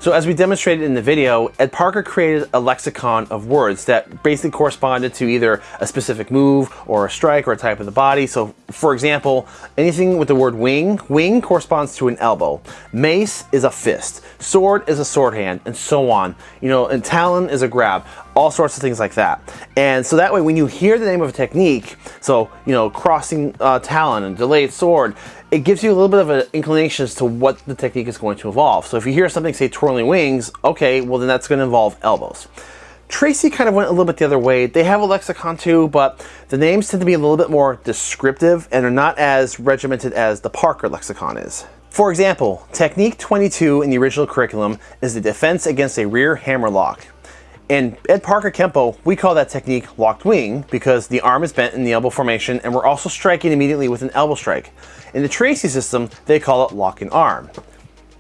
So as we demonstrated in the video, Ed Parker created a lexicon of words that basically corresponded to either a specific move or a strike or a type of the body. So for example, anything with the word wing, wing corresponds to an elbow. Mace is a fist. Sword is a sword hand and so on. You know, and talon is a grab. All sorts of things like that. And so that way when you hear the name of a technique, so, you know, crossing uh, talon and delayed sword, it gives you a little bit of an inclination as to what the technique is going to involve. So if you hear something say twirling wings, okay, well then that's going to involve elbows. Tracy kind of went a little bit the other way. They have a lexicon too, but the names tend to be a little bit more descriptive and are not as regimented as the Parker lexicon is. For example, technique 22 in the original curriculum is the defense against a rear hammer lock. In Ed Parker Kempo, we call that technique locked wing because the arm is bent in the elbow formation and we're also striking immediately with an elbow strike. In the Tracy system, they call it locking arm.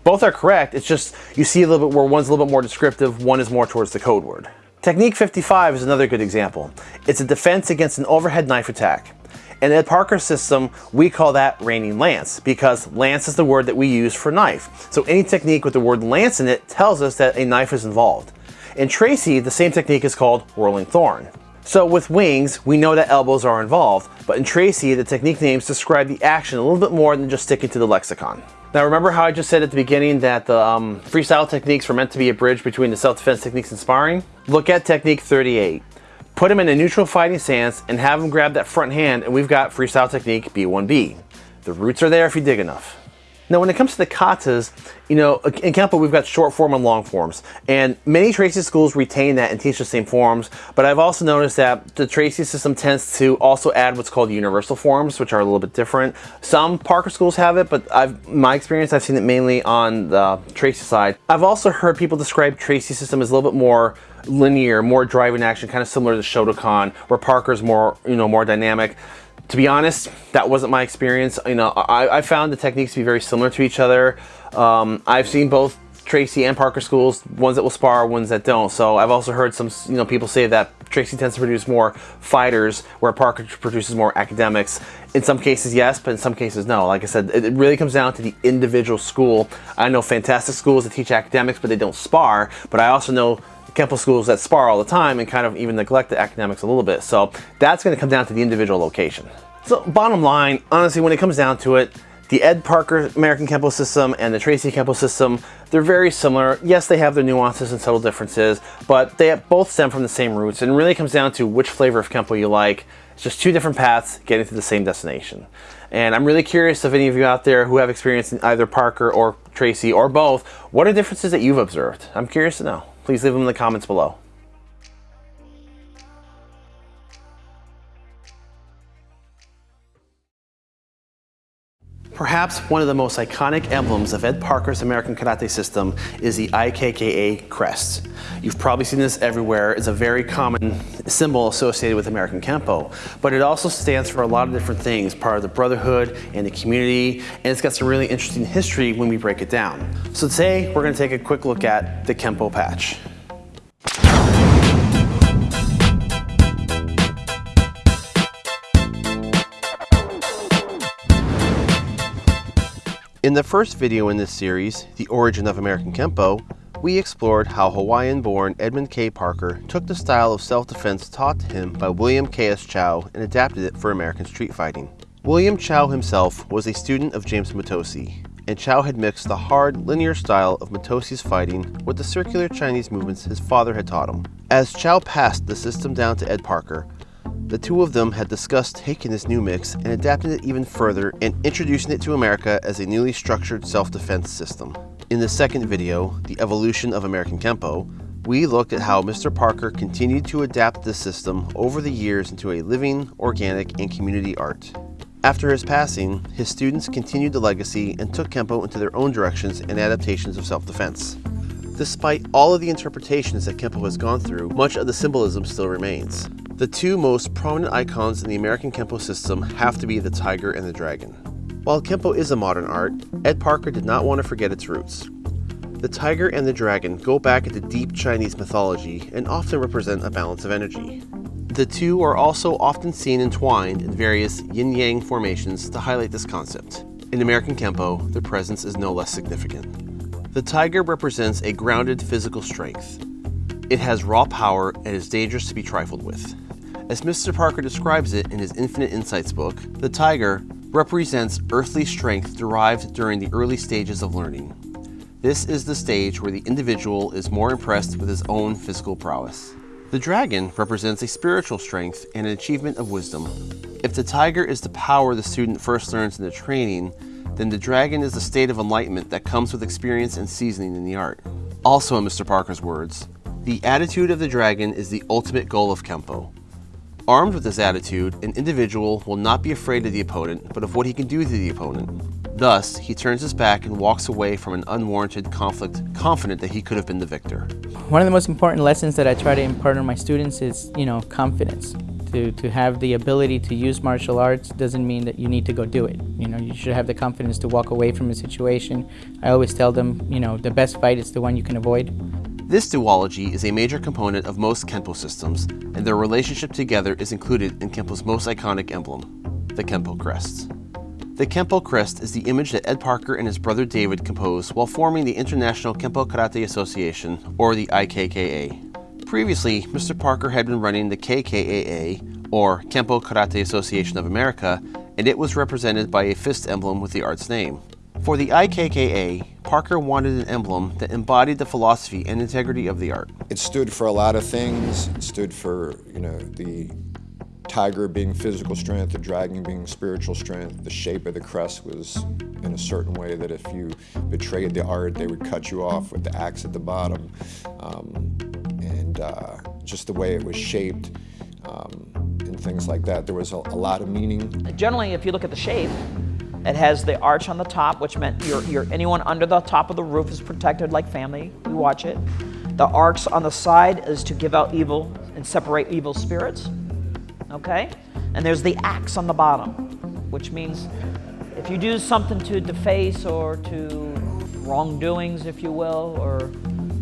Both are correct, it's just you see a little bit where one's a little bit more descriptive, one is more towards the code word. Technique 55 is another good example. It's a defense against an overhead knife attack. In Ed Parker's system, we call that raining lance because lance is the word that we use for knife. So any technique with the word lance in it tells us that a knife is involved. In Tracy, the same technique is called whirling thorn. So with wings, we know that elbows are involved, but in Tracy, the technique names describe the action a little bit more than just sticking to the lexicon. Now remember how I just said at the beginning that the um, freestyle techniques were meant to be a bridge between the self-defense techniques and sparring? Look at technique 38. Put him in a neutral fighting stance and have him grab that front hand and we've got freestyle technique B1B. The roots are there if you dig enough. Now, when it comes to the katas, you know, in Kempo, we've got short form and long forms. And many Tracy schools retain that and teach the same forms. But I've also noticed that the Tracy system tends to also add what's called universal forms, which are a little bit different. Some Parker schools have it, but I've my experience, I've seen it mainly on the Tracy side. I've also heard people describe Tracy system as a little bit more linear, more driving action, kind of similar to Shotokan, where Parker's more, you know, more dynamic to be honest, that wasn't my experience. You know, I, I found the techniques to be very similar to each other. Um, I've seen both Tracy and Parker schools, ones that will spar, ones that don't. So I've also heard some, you know, people say that Tracy tends to produce more fighters, where Parker produces more academics. In some cases, yes, but in some cases, no. Like I said, it really comes down to the individual school. I know fantastic schools that teach academics, but they don't spar. But I also know Kempo schools that spar all the time and kind of even neglect the academics a little bit. So that's going to come down to the individual location. So bottom line, honestly, when it comes down to it, the Ed Parker American Kempo system and the Tracy Kempo system, they're very similar. Yes, they have their nuances and subtle differences, but they both stem from the same roots and really comes down to which flavor of Kempo you like. It's just two different paths getting to the same destination. And I'm really curious if any of you out there who have experience in either Parker or Tracy or both, what are differences that you've observed? I'm curious to know please leave them in the comments below. Perhaps one of the most iconic emblems of Ed Parker's American Karate system is the IKKA crest. You've probably seen this everywhere. It's a very common symbol associated with American Kempo, but it also stands for a lot of different things, part of the brotherhood and the community, and it's got some really interesting history when we break it down. So today, we're gonna take a quick look at the Kempo patch. In the first video in this series, The Origin of American Kempo, we explored how Hawaiian-born Edmund K. Parker took the style of self-defense taught to him by William K.S. Chow and adapted it for American street fighting. William Chow himself was a student of James Mitose, and Chow had mixed the hard, linear style of Mitose's fighting with the circular Chinese movements his father had taught him. As Chow passed the system down to Ed Parker, the two of them had discussed taking this new mix and adapting it even further and introducing it to America as a newly structured self-defense system. In the second video, The Evolution of American Kempo, we looked at how Mr. Parker continued to adapt the system over the years into a living, organic, and community art. After his passing, his students continued the legacy and took Kempo into their own directions and adaptations of self-defense. Despite all of the interpretations that Kempo has gone through, much of the symbolism still remains. The two most prominent icons in the American Kempo system have to be the tiger and the dragon. While Kempo is a modern art, Ed Parker did not want to forget its roots. The tiger and the dragon go back into deep Chinese mythology and often represent a balance of energy. The two are also often seen entwined in various yin-yang formations to highlight this concept. In American Kempo, their presence is no less significant. The tiger represents a grounded physical strength. It has raw power and is dangerous to be trifled with. As Mr. Parker describes it in his Infinite Insights book, the tiger represents earthly strength derived during the early stages of learning. This is the stage where the individual is more impressed with his own physical prowess. The dragon represents a spiritual strength and an achievement of wisdom. If the tiger is the power the student first learns in the training, then the dragon is the state of enlightenment that comes with experience and seasoning in the art. Also in Mr. Parker's words, the attitude of the dragon is the ultimate goal of Kempo. Armed with this attitude, an individual will not be afraid of the opponent, but of what he can do to the opponent. Thus, he turns his back and walks away from an unwarranted conflict, confident that he could have been the victor. One of the most important lessons that I try to impart on my students is, you know, confidence. To, to have the ability to use martial arts doesn't mean that you need to go do it. You know, you should have the confidence to walk away from a situation. I always tell them, you know, the best fight is the one you can avoid. This duology is a major component of most Kenpo systems, and their relationship together is included in Kenpo's most iconic emblem, the Kenpo crest. The Kenpo crest is the image that Ed Parker and his brother David composed while forming the International Kenpo Karate Association, or the IKKA. Previously, Mr. Parker had been running the KKAA, or Kempo Karate Association of America, and it was represented by a fist emblem with the art's name. For the IKKA, Parker wanted an emblem that embodied the philosophy and integrity of the art. It stood for a lot of things. It stood for, you know, the tiger being physical strength, the dragon being spiritual strength. The shape of the crest was in a certain way that if you betrayed the art, they would cut you off with the axe at the bottom. Um, and uh, just the way it was shaped um, and things like that. There was a, a, lot of meaning. Generally, if you look at the shape, it has the arch on the top, which meant you're, you're, anyone under the top of the roof is protected like family. We watch it. The arcs on the side is to give out evil and separate evil spirits. Okay? And there's the axe on the bottom, which means if you do something to deface or to wrongdoings, if you will, or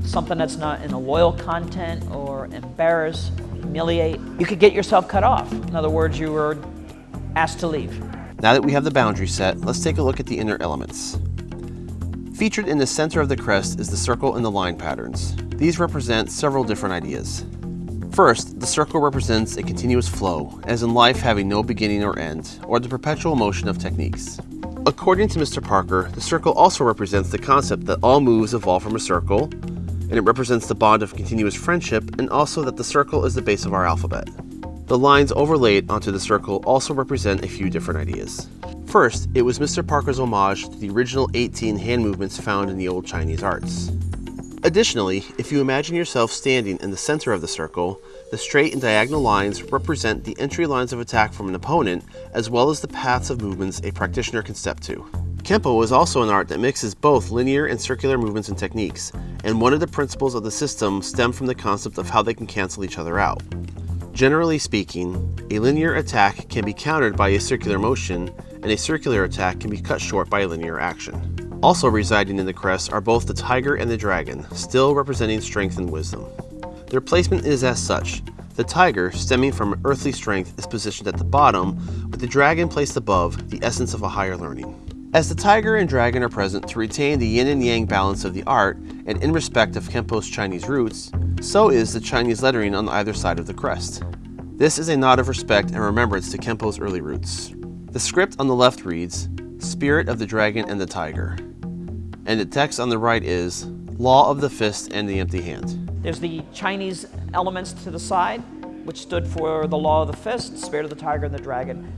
something that's not in a loyal content or embarrass, humiliate, you could get yourself cut off. In other words, you were asked to leave. Now that we have the boundary set, let's take a look at the inner elements. Featured in the center of the crest is the circle and the line patterns. These represent several different ideas. First, the circle represents a continuous flow, as in life having no beginning or end, or the perpetual motion of techniques. According to Mr. Parker, the circle also represents the concept that all moves evolve from a circle, and it represents the bond of continuous friendship and also that the circle is the base of our alphabet. The lines overlaid onto the circle also represent a few different ideas. First, it was Mr. Parker's homage to the original 18 hand movements found in the old Chinese arts. Additionally, if you imagine yourself standing in the center of the circle, the straight and diagonal lines represent the entry lines of attack from an opponent, as well as the paths of movements a practitioner can step to. Kenpo is also an art that mixes both linear and circular movements and techniques, and one of the principles of the system stem from the concept of how they can cancel each other out. Generally speaking, a linear attack can be countered by a circular motion, and a circular attack can be cut short by a linear action. Also residing in the crest are both the tiger and the dragon, still representing strength and wisdom. Their placement is as such. The tiger, stemming from earthly strength, is positioned at the bottom, with the dragon placed above, the essence of a higher learning. As the tiger and dragon are present to retain the yin and yang balance of the art, and in respect of Kenpo's Chinese roots, so is the Chinese lettering on either side of the crest. This is a nod of respect and remembrance to Kenpo's early roots. The script on the left reads, Spirit of the Dragon and the Tiger. And the text on the right is, Law of the Fist and the Empty Hand. There's the Chinese elements to the side, which stood for the Law of the Fist, Spirit of the Tiger and the Dragon.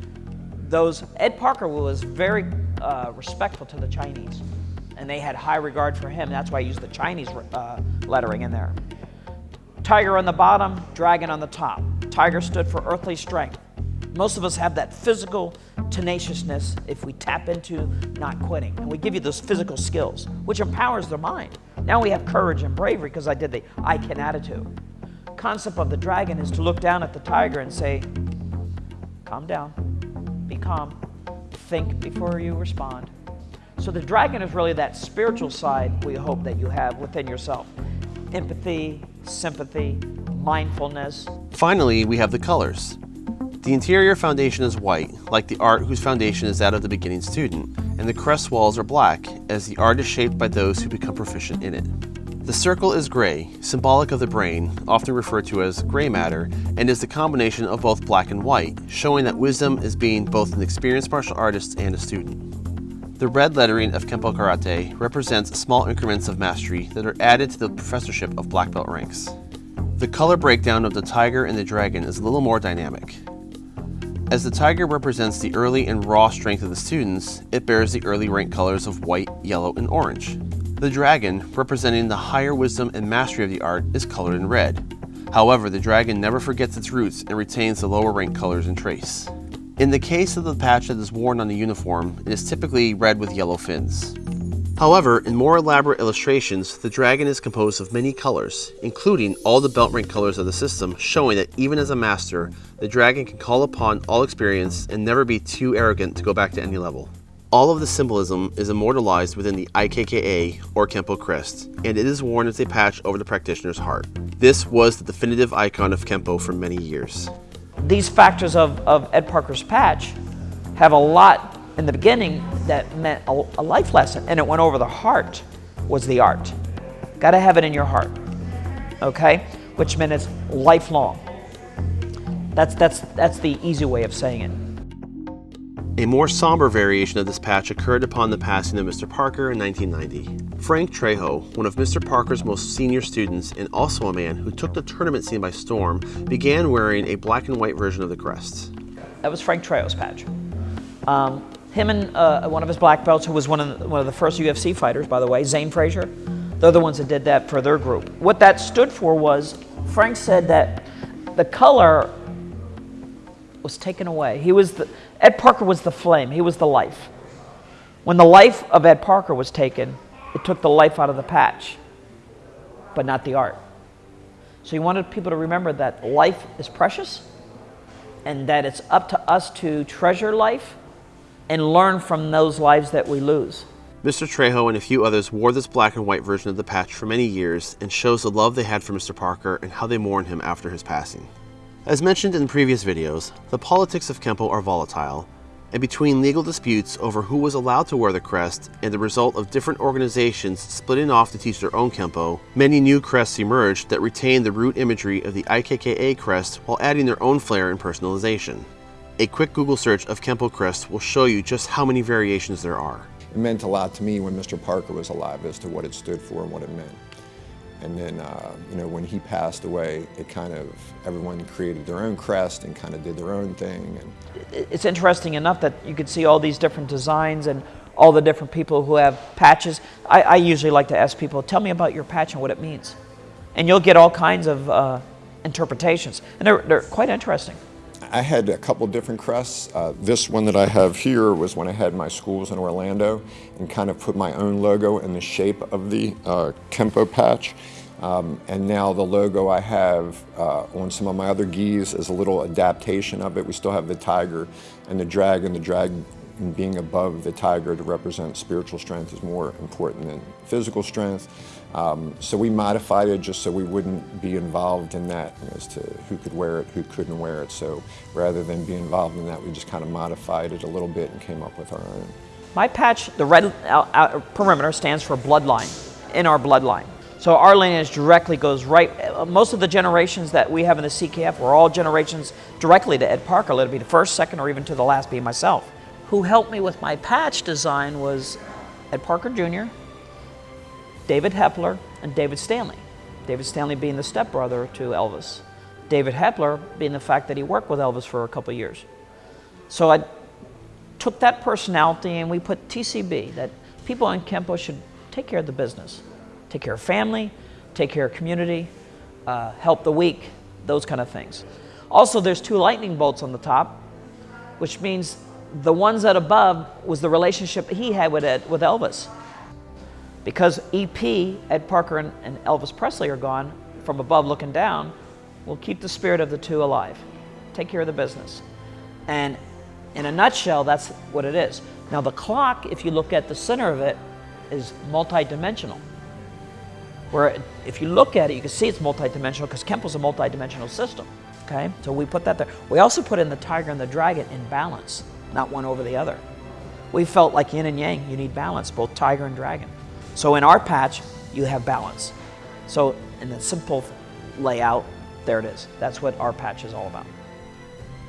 Those, Ed Parker was very uh, respectful to the Chinese. And they had high regard for him. That's why I used the Chinese uh, lettering in there. Tiger on the bottom, dragon on the top. Tiger stood for earthly strength. Most of us have that physical tenaciousness if we tap into not quitting. And we give you those physical skills, which empowers the mind. Now we have courage and bravery because I did the I can attitude. Concept of the dragon is to look down at the tiger and say, calm down, be calm, think before you respond. So the dragon is really that spiritual side we hope that you have within yourself. Empathy, sympathy, mindfulness. Finally, we have the colors. The interior foundation is white, like the art whose foundation is that of the beginning student, and the crest walls are black, as the art is shaped by those who become proficient in it. The circle is gray, symbolic of the brain, often referred to as gray matter, and is the combination of both black and white, showing that wisdom is being both an experienced martial artist and a student. The red lettering of Kenpo Karate represents small increments of mastery that are added to the professorship of black belt ranks. The color breakdown of the tiger and the dragon is a little more dynamic. As the tiger represents the early and raw strength of the students, it bears the early rank colors of white, yellow, and orange. The dragon, representing the higher wisdom and mastery of the art, is colored in red. However, the dragon never forgets its roots and retains the lower rank colors and trace. In the case of the patch that is worn on a uniform, it is typically red with yellow fins. However, in more elaborate illustrations, the dragon is composed of many colors, including all the belt rank colors of the system, showing that even as a master, the dragon can call upon all experience and never be too arrogant to go back to any level. All of the symbolism is immortalized within the IKKA or Kempo crest, and it is worn as a patch over the practitioner's heart. This was the definitive icon of Kempo for many years. These factors of, of Ed Parker's patch have a lot in the beginning that meant a, a life lesson, and it went over the heart was the art. Got to have it in your heart, okay? Which meant it's lifelong. That's, that's, that's the easy way of saying it. A more somber variation of this patch occurred upon the passing of Mr. Parker in 1990. Frank Trejo, one of Mr. Parker's most senior students and also a man who took the tournament scene by storm, began wearing a black and white version of the crest. That was Frank Trejo's patch. Um, him and uh, one of his black belts, who was one of, the, one of the first UFC fighters, by the way, Zane Frazier, they're the ones that did that for their group. What that stood for was Frank said that the color was taken away. He was the, Ed Parker was the flame, he was the life. When the life of Ed Parker was taken, it took the life out of the patch, but not the art. So he wanted people to remember that life is precious and that it's up to us to treasure life and learn from those lives that we lose. Mr. Trejo and a few others wore this black and white version of the patch for many years and shows the love they had for Mr. Parker and how they mourned him after his passing. As mentioned in previous videos, the politics of Kempo are volatile, and between legal disputes over who was allowed to wear the crest and the result of different organizations splitting off to teach their own Kempo, many new crests emerged that retain the root imagery of the IKKA crest while adding their own flair and personalization. A quick Google search of Kempo crest will show you just how many variations there are. It meant a lot to me when Mr. Parker was alive as to what it stood for and what it meant. And then, uh, you know, when he passed away, it kind of, everyone created their own crest and kind of did their own thing. And it's interesting enough that you could see all these different designs and all the different people who have patches. I, I usually like to ask people, tell me about your patch and what it means. And you'll get all kinds of uh, interpretations. And they're, they're quite interesting. I had a couple different crests. Uh, this one that I have here was when I had my schools in Orlando and kind of put my own logo in the shape of the uh, Kempo patch. Um, and now the logo I have uh, on some of my other gis is a little adaptation of it. We still have the tiger and the dragon. The dragon being above the tiger to represent spiritual strength is more important than physical strength. Um, so we modified it just so we wouldn't be involved in that as to who could wear it, who couldn't wear it. So rather than be involved in that, we just kind of modified it a little bit and came up with our own. My patch, the red perimeter stands for bloodline, in our bloodline. So our lineage directly goes right, most of the generations that we have in the CKF were all generations directly to Ed Parker. Let it be the first, second, or even to the last being myself. Who helped me with my patch design was Ed Parker Jr., David Hepler and David Stanley. David Stanley being the stepbrother to Elvis. David Hepler being the fact that he worked with Elvis for a couple years. So I took that personality and we put TCB, that people in Kempo should take care of the business. Take care of family, take care of community, uh, help the weak, those kind of things. Also, there's two lightning bolts on the top, which means the ones that above was the relationship he had with, Ed, with Elvis. Because EP, Ed Parker and, and Elvis Presley are gone, from above looking down, will keep the spirit of the two alive. Take care of the business. And in a nutshell, that's what it is. Now the clock, if you look at the center of it, is multidimensional. Where if you look at it, you can see it's multidimensional because Kempo's a multidimensional system. Okay, so we put that there. We also put in the tiger and the dragon in balance, not one over the other. We felt like yin and yang, you need balance, both tiger and dragon. So in our patch, you have balance. So in the simple layout, there it is. That's what our patch is all about.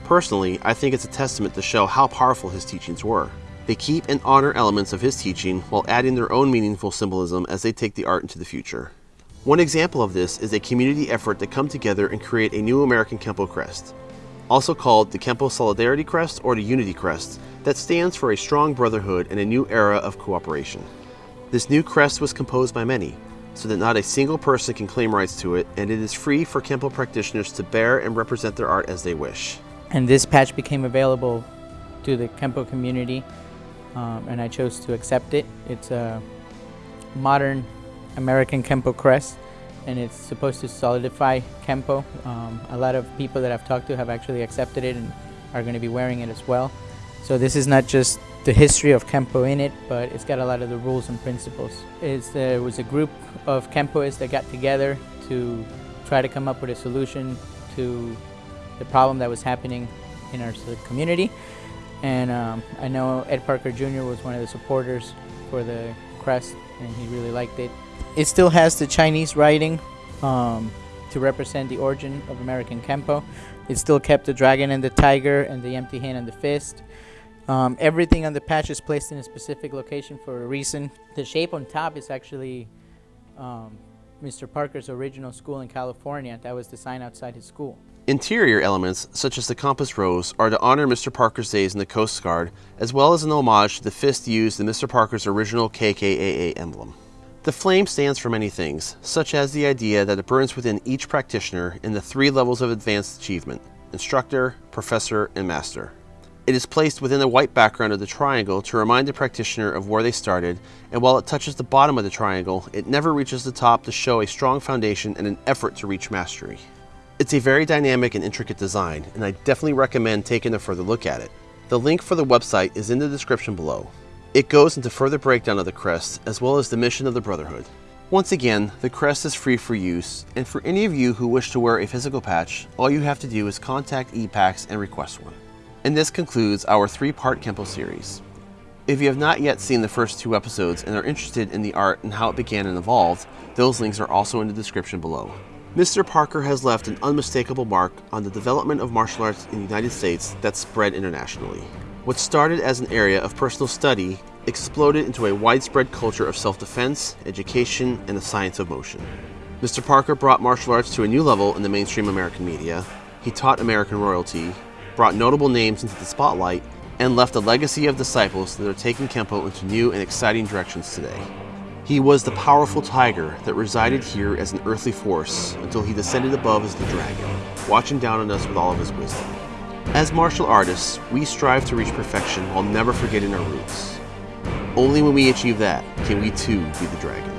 Personally, I think it's a testament to show how powerful his teachings were. They keep and honor elements of his teaching while adding their own meaningful symbolism as they take the art into the future. One example of this is a community effort to come together and create a new American Kempo crest, also called the Kempo Solidarity Crest or the Unity Crest, that stands for a strong brotherhood and a new era of cooperation. This new crest was composed by many, so that not a single person can claim rights to it, and it is free for Kempo practitioners to bear and represent their art as they wish. And this patch became available to the Kempo community, um, and I chose to accept it. It's a modern American Kempo crest, and it's supposed to solidify Kempo. Um, a lot of people that I've talked to have actually accepted it and are going to be wearing it as well. So this is not just the history of Kempo in it, but it's got a lot of the rules and principles. It's, there was a group of Kempoists that got together to try to come up with a solution to the problem that was happening in our community. And um, I know Ed Parker Jr. was one of the supporters for the crest, and he really liked it. It still has the Chinese writing um, to represent the origin of American Kempo. It still kept the dragon and the tiger and the empty hand and the fist. Um, everything on the patch is placed in a specific location for a reason. The shape on top is actually um, Mr. Parker's original school in California. That was designed outside his school. Interior elements, such as the compass rose, are to honor Mr. Parker's days in the Coast Guard, as well as an homage to the fist used in Mr. Parker's original KKAA emblem. The flame stands for many things, such as the idea that it burns within each practitioner in the three levels of advanced achievement, instructor, professor, and master. It is placed within the white background of the triangle to remind the practitioner of where they started, and while it touches the bottom of the triangle, it never reaches the top to show a strong foundation and an effort to reach mastery. It's a very dynamic and intricate design, and I definitely recommend taking a further look at it. The link for the website is in the description below. It goes into further breakdown of the crest, as well as the mission of the Brotherhood. Once again, the crest is free for use, and for any of you who wish to wear a physical patch, all you have to do is contact ePax and request one. And this concludes our three-part Kempo series. If you have not yet seen the first two episodes and are interested in the art and how it began and evolved, those links are also in the description below. Mr. Parker has left an unmistakable mark on the development of martial arts in the United States that spread internationally. What started as an area of personal study exploded into a widespread culture of self-defense, education, and the science of motion. Mr. Parker brought martial arts to a new level in the mainstream American media. He taught American royalty, brought notable names into the spotlight, and left a legacy of disciples that are taking Kempo into new and exciting directions today. He was the powerful tiger that resided here as an earthly force until he descended above as the dragon, watching down on us with all of his wisdom. As martial artists, we strive to reach perfection while never forgetting our roots. Only when we achieve that can we too be the dragon.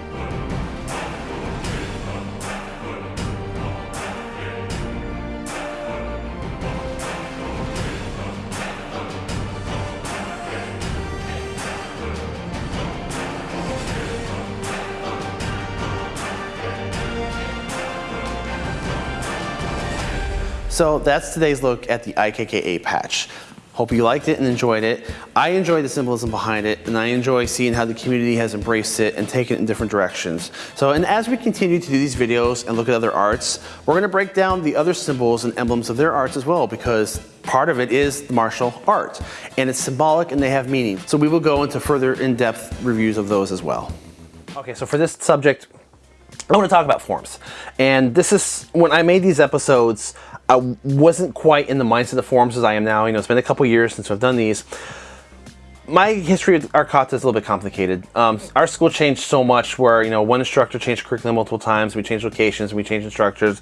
So that's today's look at the IKKA patch. Hope you liked it and enjoyed it. I enjoy the symbolism behind it and I enjoy seeing how the community has embraced it and taken it in different directions. So, and as we continue to do these videos and look at other arts, we're gonna break down the other symbols and emblems of their arts as well because part of it is martial art and it's symbolic and they have meaning. So we will go into further in-depth reviews of those as well. Okay, so for this subject, I want to talk about forms. And this is, when I made these episodes, I wasn't quite in the mindset of forms as I am now. You know, it's been a couple years since I've done these. My history of Arcata is a little bit complicated. Um, our school changed so much where, you know, one instructor changed curriculum multiple times, we changed locations, we changed instructors.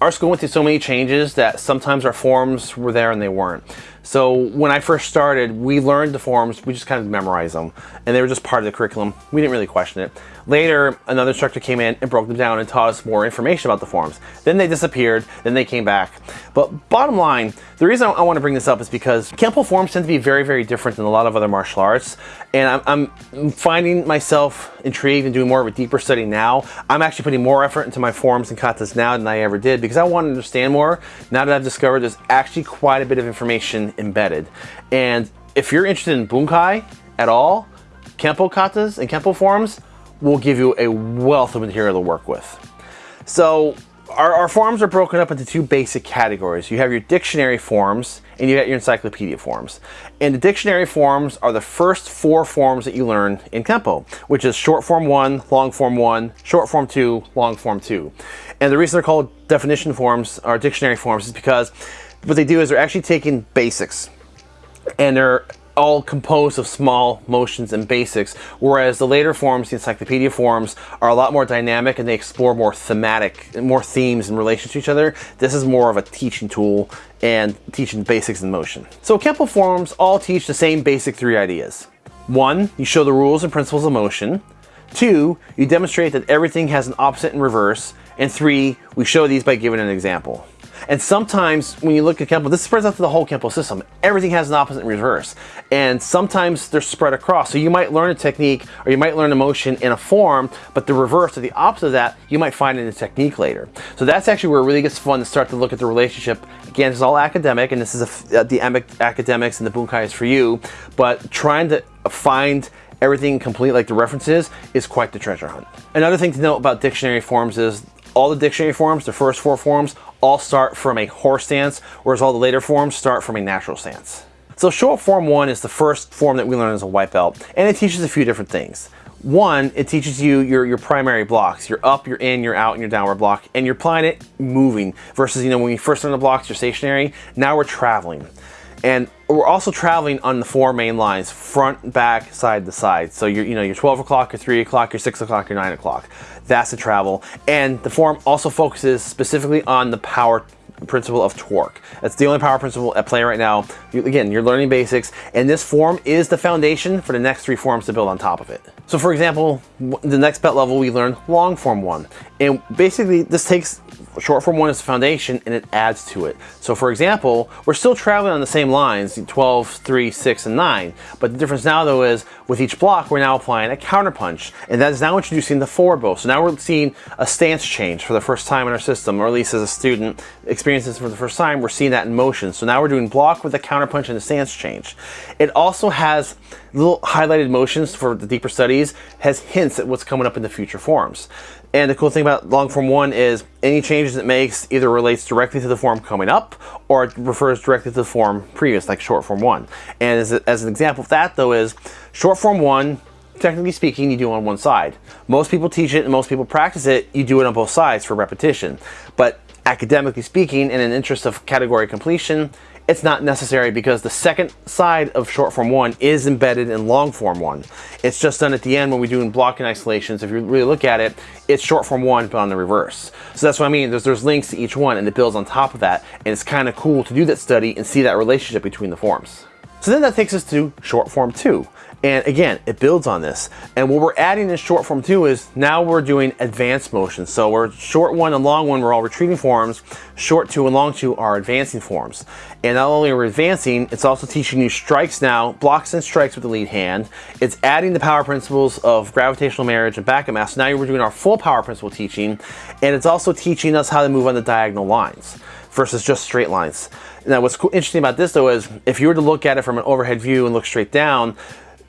Our school went through so many changes that sometimes our forms were there and they weren't. So when I first started, we learned the forms, we just kind of memorized them, and they were just part of the curriculum. We didn't really question it. Later, another instructor came in and broke them down and taught us more information about the forms. Then they disappeared, then they came back. But bottom line, the reason I want to bring this up is because Kempo forms tend to be very, very different than a lot of other martial arts. And I'm, I'm finding myself intrigued and doing more of a deeper study now. I'm actually putting more effort into my forms and katas now than I ever did because I want to understand more. Now that I've discovered there's actually quite a bit of information embedded. And if you're interested in Bunkai at all, Kempo katas and Kempo forms, will give you a wealth of material to work with. So our, our, forms are broken up into two basic categories. You have your dictionary forms and you have your encyclopedia forms. And the dictionary forms are the first four forms that you learn in Kempo, which is short form one, long form one, short form two, long form two. And the reason they're called definition forms or dictionary forms is because what they do is they're actually taking basics and they're all composed of small motions and basics, whereas the later forms, the encyclopedia forms, are a lot more dynamic and they explore more thematic, more themes in relation to each other. This is more of a teaching tool and teaching basics in motion. So Kempo forms all teach the same basic three ideas. One, you show the rules and principles of motion. Two, you demonstrate that everything has an opposite and reverse. And three, we show these by giving an example. And sometimes when you look at Kempo, this spreads out to the whole Kempo system. Everything has an opposite and reverse. And sometimes they're spread across. So you might learn a technique or you might learn a motion in a form, but the reverse or the opposite of that, you might find in a technique later. So that's actually where it really gets fun to start to look at the relationship. Again, it's all academic and this is a, uh, the academics and the Bunkai is for you, but trying to find everything complete like the references is quite the treasure hunt. Another thing to note about dictionary forms is all the dictionary forms, the first four forms, all start from a horse stance, whereas all the later forms start from a natural stance. So short form one is the first form that we learn as a white belt, and it teaches a few different things. One, it teaches you your, your primary blocks. You're up, you're in, you're out, and your downward block, and you're applying it moving versus, you know, when you first learn the blocks, you're stationary. Now we're traveling. And we're also traveling on the four main lines, front, back, side to side. So you're, you know, you're 12 o'clock, your 3 o'clock, your 6 o'clock, your 9 o'clock. That's the travel. And the form also focuses specifically on the power principle of torque. That's the only power principle at play right now. You, again, you're learning basics, and this form is the foundation for the next three forms to build on top of it. So for example, the next belt level, we learn long form one. And basically, this takes short form one as the foundation and it adds to it. So for example, we're still traveling on the same lines, 12, 3, 6, and 9. But the difference now though is with each block, we're now applying a counterpunch. And that is now introducing the forward bow. So now we're seeing a stance change for the first time in our system, or at least as a student experiences for the first time, we're seeing that in motion. So now we're doing block with a counterpunch and a stance change. It also has little highlighted motions for the deeper studies, has hints at what's coming up in the future forms. And the cool thing about long form one is any changes it makes either relates directly to the form coming up or it refers directly to the form previous, like short form one. And as, a, as an example of that though is short form one, technically speaking, you do on one side. Most people teach it and most people practice it, you do it on both sides for repetition. But academically speaking, in an interest of category completion, it's not necessary because the second side of short form one is embedded in long form one. It's just done at the end when we're doing blocking isolations. If you really look at it, it's short form one, but on the reverse. So that's what I mean. There's, there's links to each one and it builds on top of that. And it's kind of cool to do that study and see that relationship between the forms. So then that takes us to short form two. And again, it builds on this. And what we're adding in short form two is now we're doing advanced motion. So we're short one and long one, we're all retreating forms. Short two and long two are advancing forms. And not only are we advancing, it's also teaching you strikes now, blocks and strikes with the lead hand. It's adding the power principles of gravitational marriage and backup mass. So now we're doing our full power principle teaching. And it's also teaching us how to move on the diagonal lines versus just straight lines. Now what's interesting about this though is if you were to look at it from an overhead view and look straight down,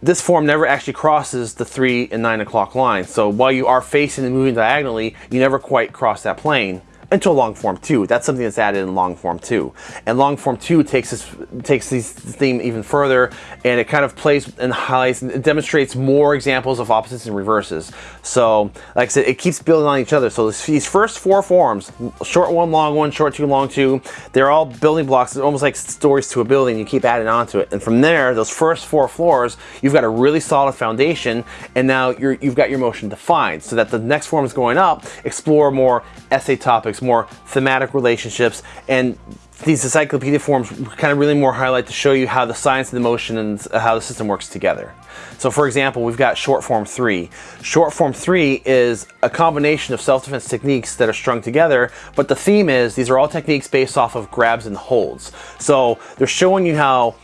this form never actually crosses the 3 and 9 o'clock line. So while you are facing and moving diagonally, you never quite cross that plane until long form 2. That's something that's added in long form 2. And long form 2 takes this takes this theme even further and it kind of plays and highlights and demonstrates more examples of opposites and reverses. So like I said, it keeps building on each other. So these first four forms, short one, long one, short two, long two, they're all building blocks. It's almost like stories to a building. You keep adding onto it. And from there, those first four floors, you've got a really solid foundation and now you have got your motion defined so that the next form is going up, explore more essay topics more thematic relationships, and these encyclopedia forms kind of really more highlight to show you how the science of the motion and how the system works together. So for example, we've got short form three. Short form three is a combination of self-defense techniques that are strung together, but the theme is these are all techniques based off of grabs and holds. So they're showing you how,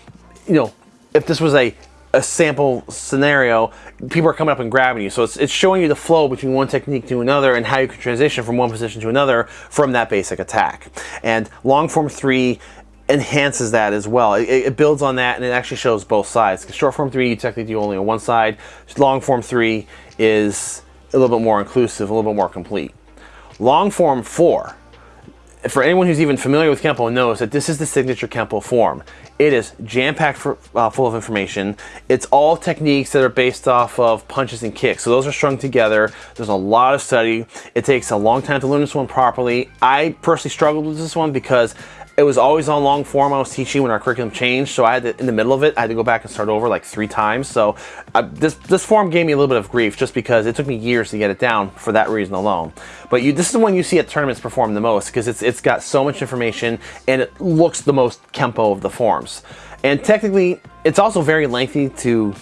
you know, if this was a a sample scenario, people are coming up and grabbing you. So it's, it's showing you the flow between one technique to another and how you can transition from one position to another from that basic attack. And long form three enhances that as well. It, it, builds on that and it actually shows both sides. Short form three, you technically do only on one side. Long form three is a little bit more inclusive, a little bit more complete. Long form four, for anyone who's even familiar with Kempo knows that this is the signature Kempo form. It is jam-packed uh, full of information. It's all techniques that are based off of punches and kicks. So those are strung together. There's a lot of study. It takes a long time to learn this one properly. I personally struggled with this one because it was always on long form I was teaching when our curriculum changed. So I had to, in the middle of it, I had to go back and start over like three times. So uh, this, this form gave me a little bit of grief just because it took me years to get it down four that reason alone. But you, this is the one you see at tournaments perform the most because it's, it's got so much information and it looks the most Kempo of the forms. And technically, it's also very lengthy to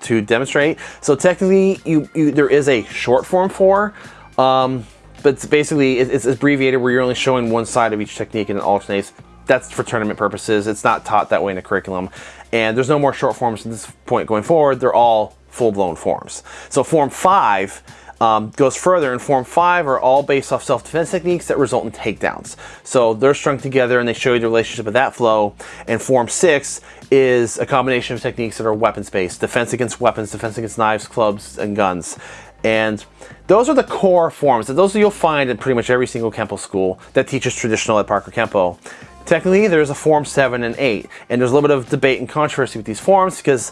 to demonstrate. So technically, you, you there is a short form for, um, but it's basically it's abbreviated where you're only showing one side of each technique and it alternates. That's for tournament purposes. It's not taught that way in the curriculum. And there's no more short forms at this point going forward. They're all full-blown forms. So form five um, goes further and form five are all based off self-defense techniques that result in takedowns. So they're strung together and they show you the relationship of that flow. And form six is a combination of techniques that are weapons-based, defense against weapons, defense against knives, clubs, and guns. And those are the core forms. Those you'll find in pretty much every single Kempo school that teaches traditional Ed Parker Kempo. Technically, there's a form 7 and 8, and there's a little bit of debate and controversy with these forms because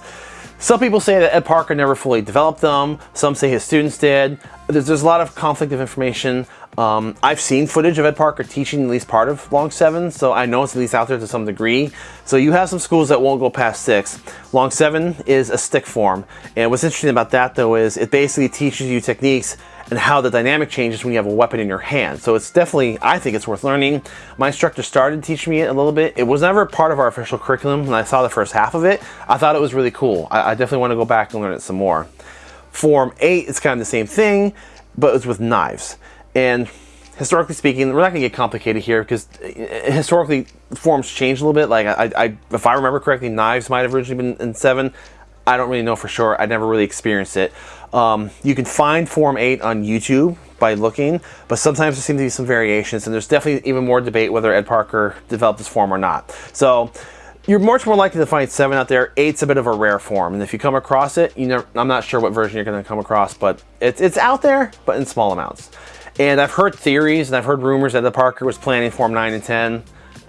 some people say that Ed Parker never fully developed them. Some say his students did. There's, there's a lot of conflict of information. Um, I've seen footage of Ed Parker teaching at least part of Long 7, so I know it's at least out there to some degree. So you have some schools that won't go past 6. Long 7 is a stick form. And what's interesting about that though is it basically teaches you techniques and how the dynamic changes when you have a weapon in your hand. So it's definitely, I think it's worth learning. My instructor started teaching me it a little bit. It was never part of our official curriculum when I saw the first half of it. I thought it was really cool. I, I definitely want to go back and learn it some more. Form 8 is kind of the same thing, but it's with knives. And historically speaking, we're not going to get complicated here because uh, historically forms change a little bit. Like I, I, if I remember correctly, knives might have originally been in 7. I don't really know for sure. I never really experienced it. Um, you can find Form 8 on YouTube by looking, but sometimes there seem to be some variations, and there's definitely even more debate whether Ed Parker developed this form or not. So you're much more likely to find 7 out there. 8's a bit of a rare form, and if you come across it, you know, I'm not sure what version you're going to come across, but it's, it's out there, but in small amounts. And I've heard theories and I've heard rumors that Ed Parker was planning Form 9 and 10.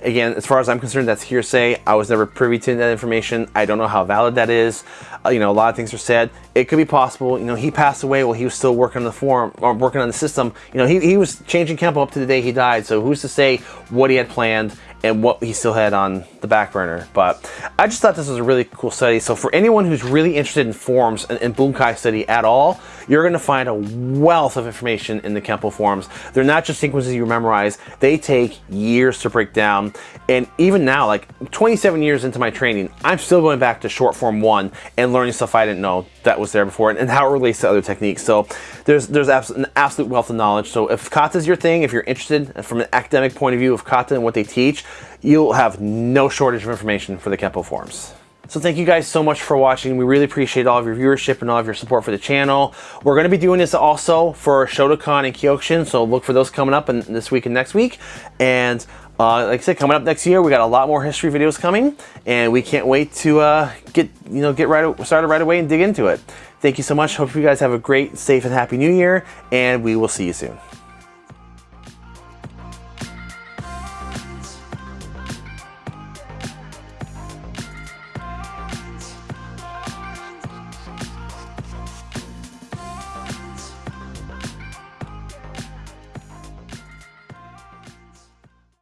Again, as far as I'm concerned, that's hearsay. I was never privy to that information. I don't know how valid that is. Uh, you know, a lot of things are said. It could be possible. You know, he passed away while he was still working on the form or working on the system. You know, he, he was changing Kempo up to the day he died. So who's to say what he had planned and what he still had on the back burner. But I just thought this was a really cool study. So for anyone who's really interested in forms and, and Bunkai study at all, you're going to find a wealth of information in the Kempo forms. They're not just sequences you memorize. They take years to break down. And even now, like 27 years into my training, I'm still going back to short form one and learning stuff I didn't know that was there before and, and how it relates to other techniques. So there's there's an absolute wealth of knowledge. So if kata is your thing, if you're interested from an academic point of view of kata and what they teach, you'll have no shortage of information for the Kempo forms. So thank you guys so much for watching. We really appreciate all of your viewership and all of your support for the channel. We're going to be doing this also for Shotokan and Kyokushin, so look for those coming up in this week and next week. And uh, like I said, coming up next year, we got a lot more history videos coming, and we can't wait to uh, get you know get right started right away and dig into it. Thank you so much. Hope you guys have a great, safe, and happy New Year, and we will see you soon.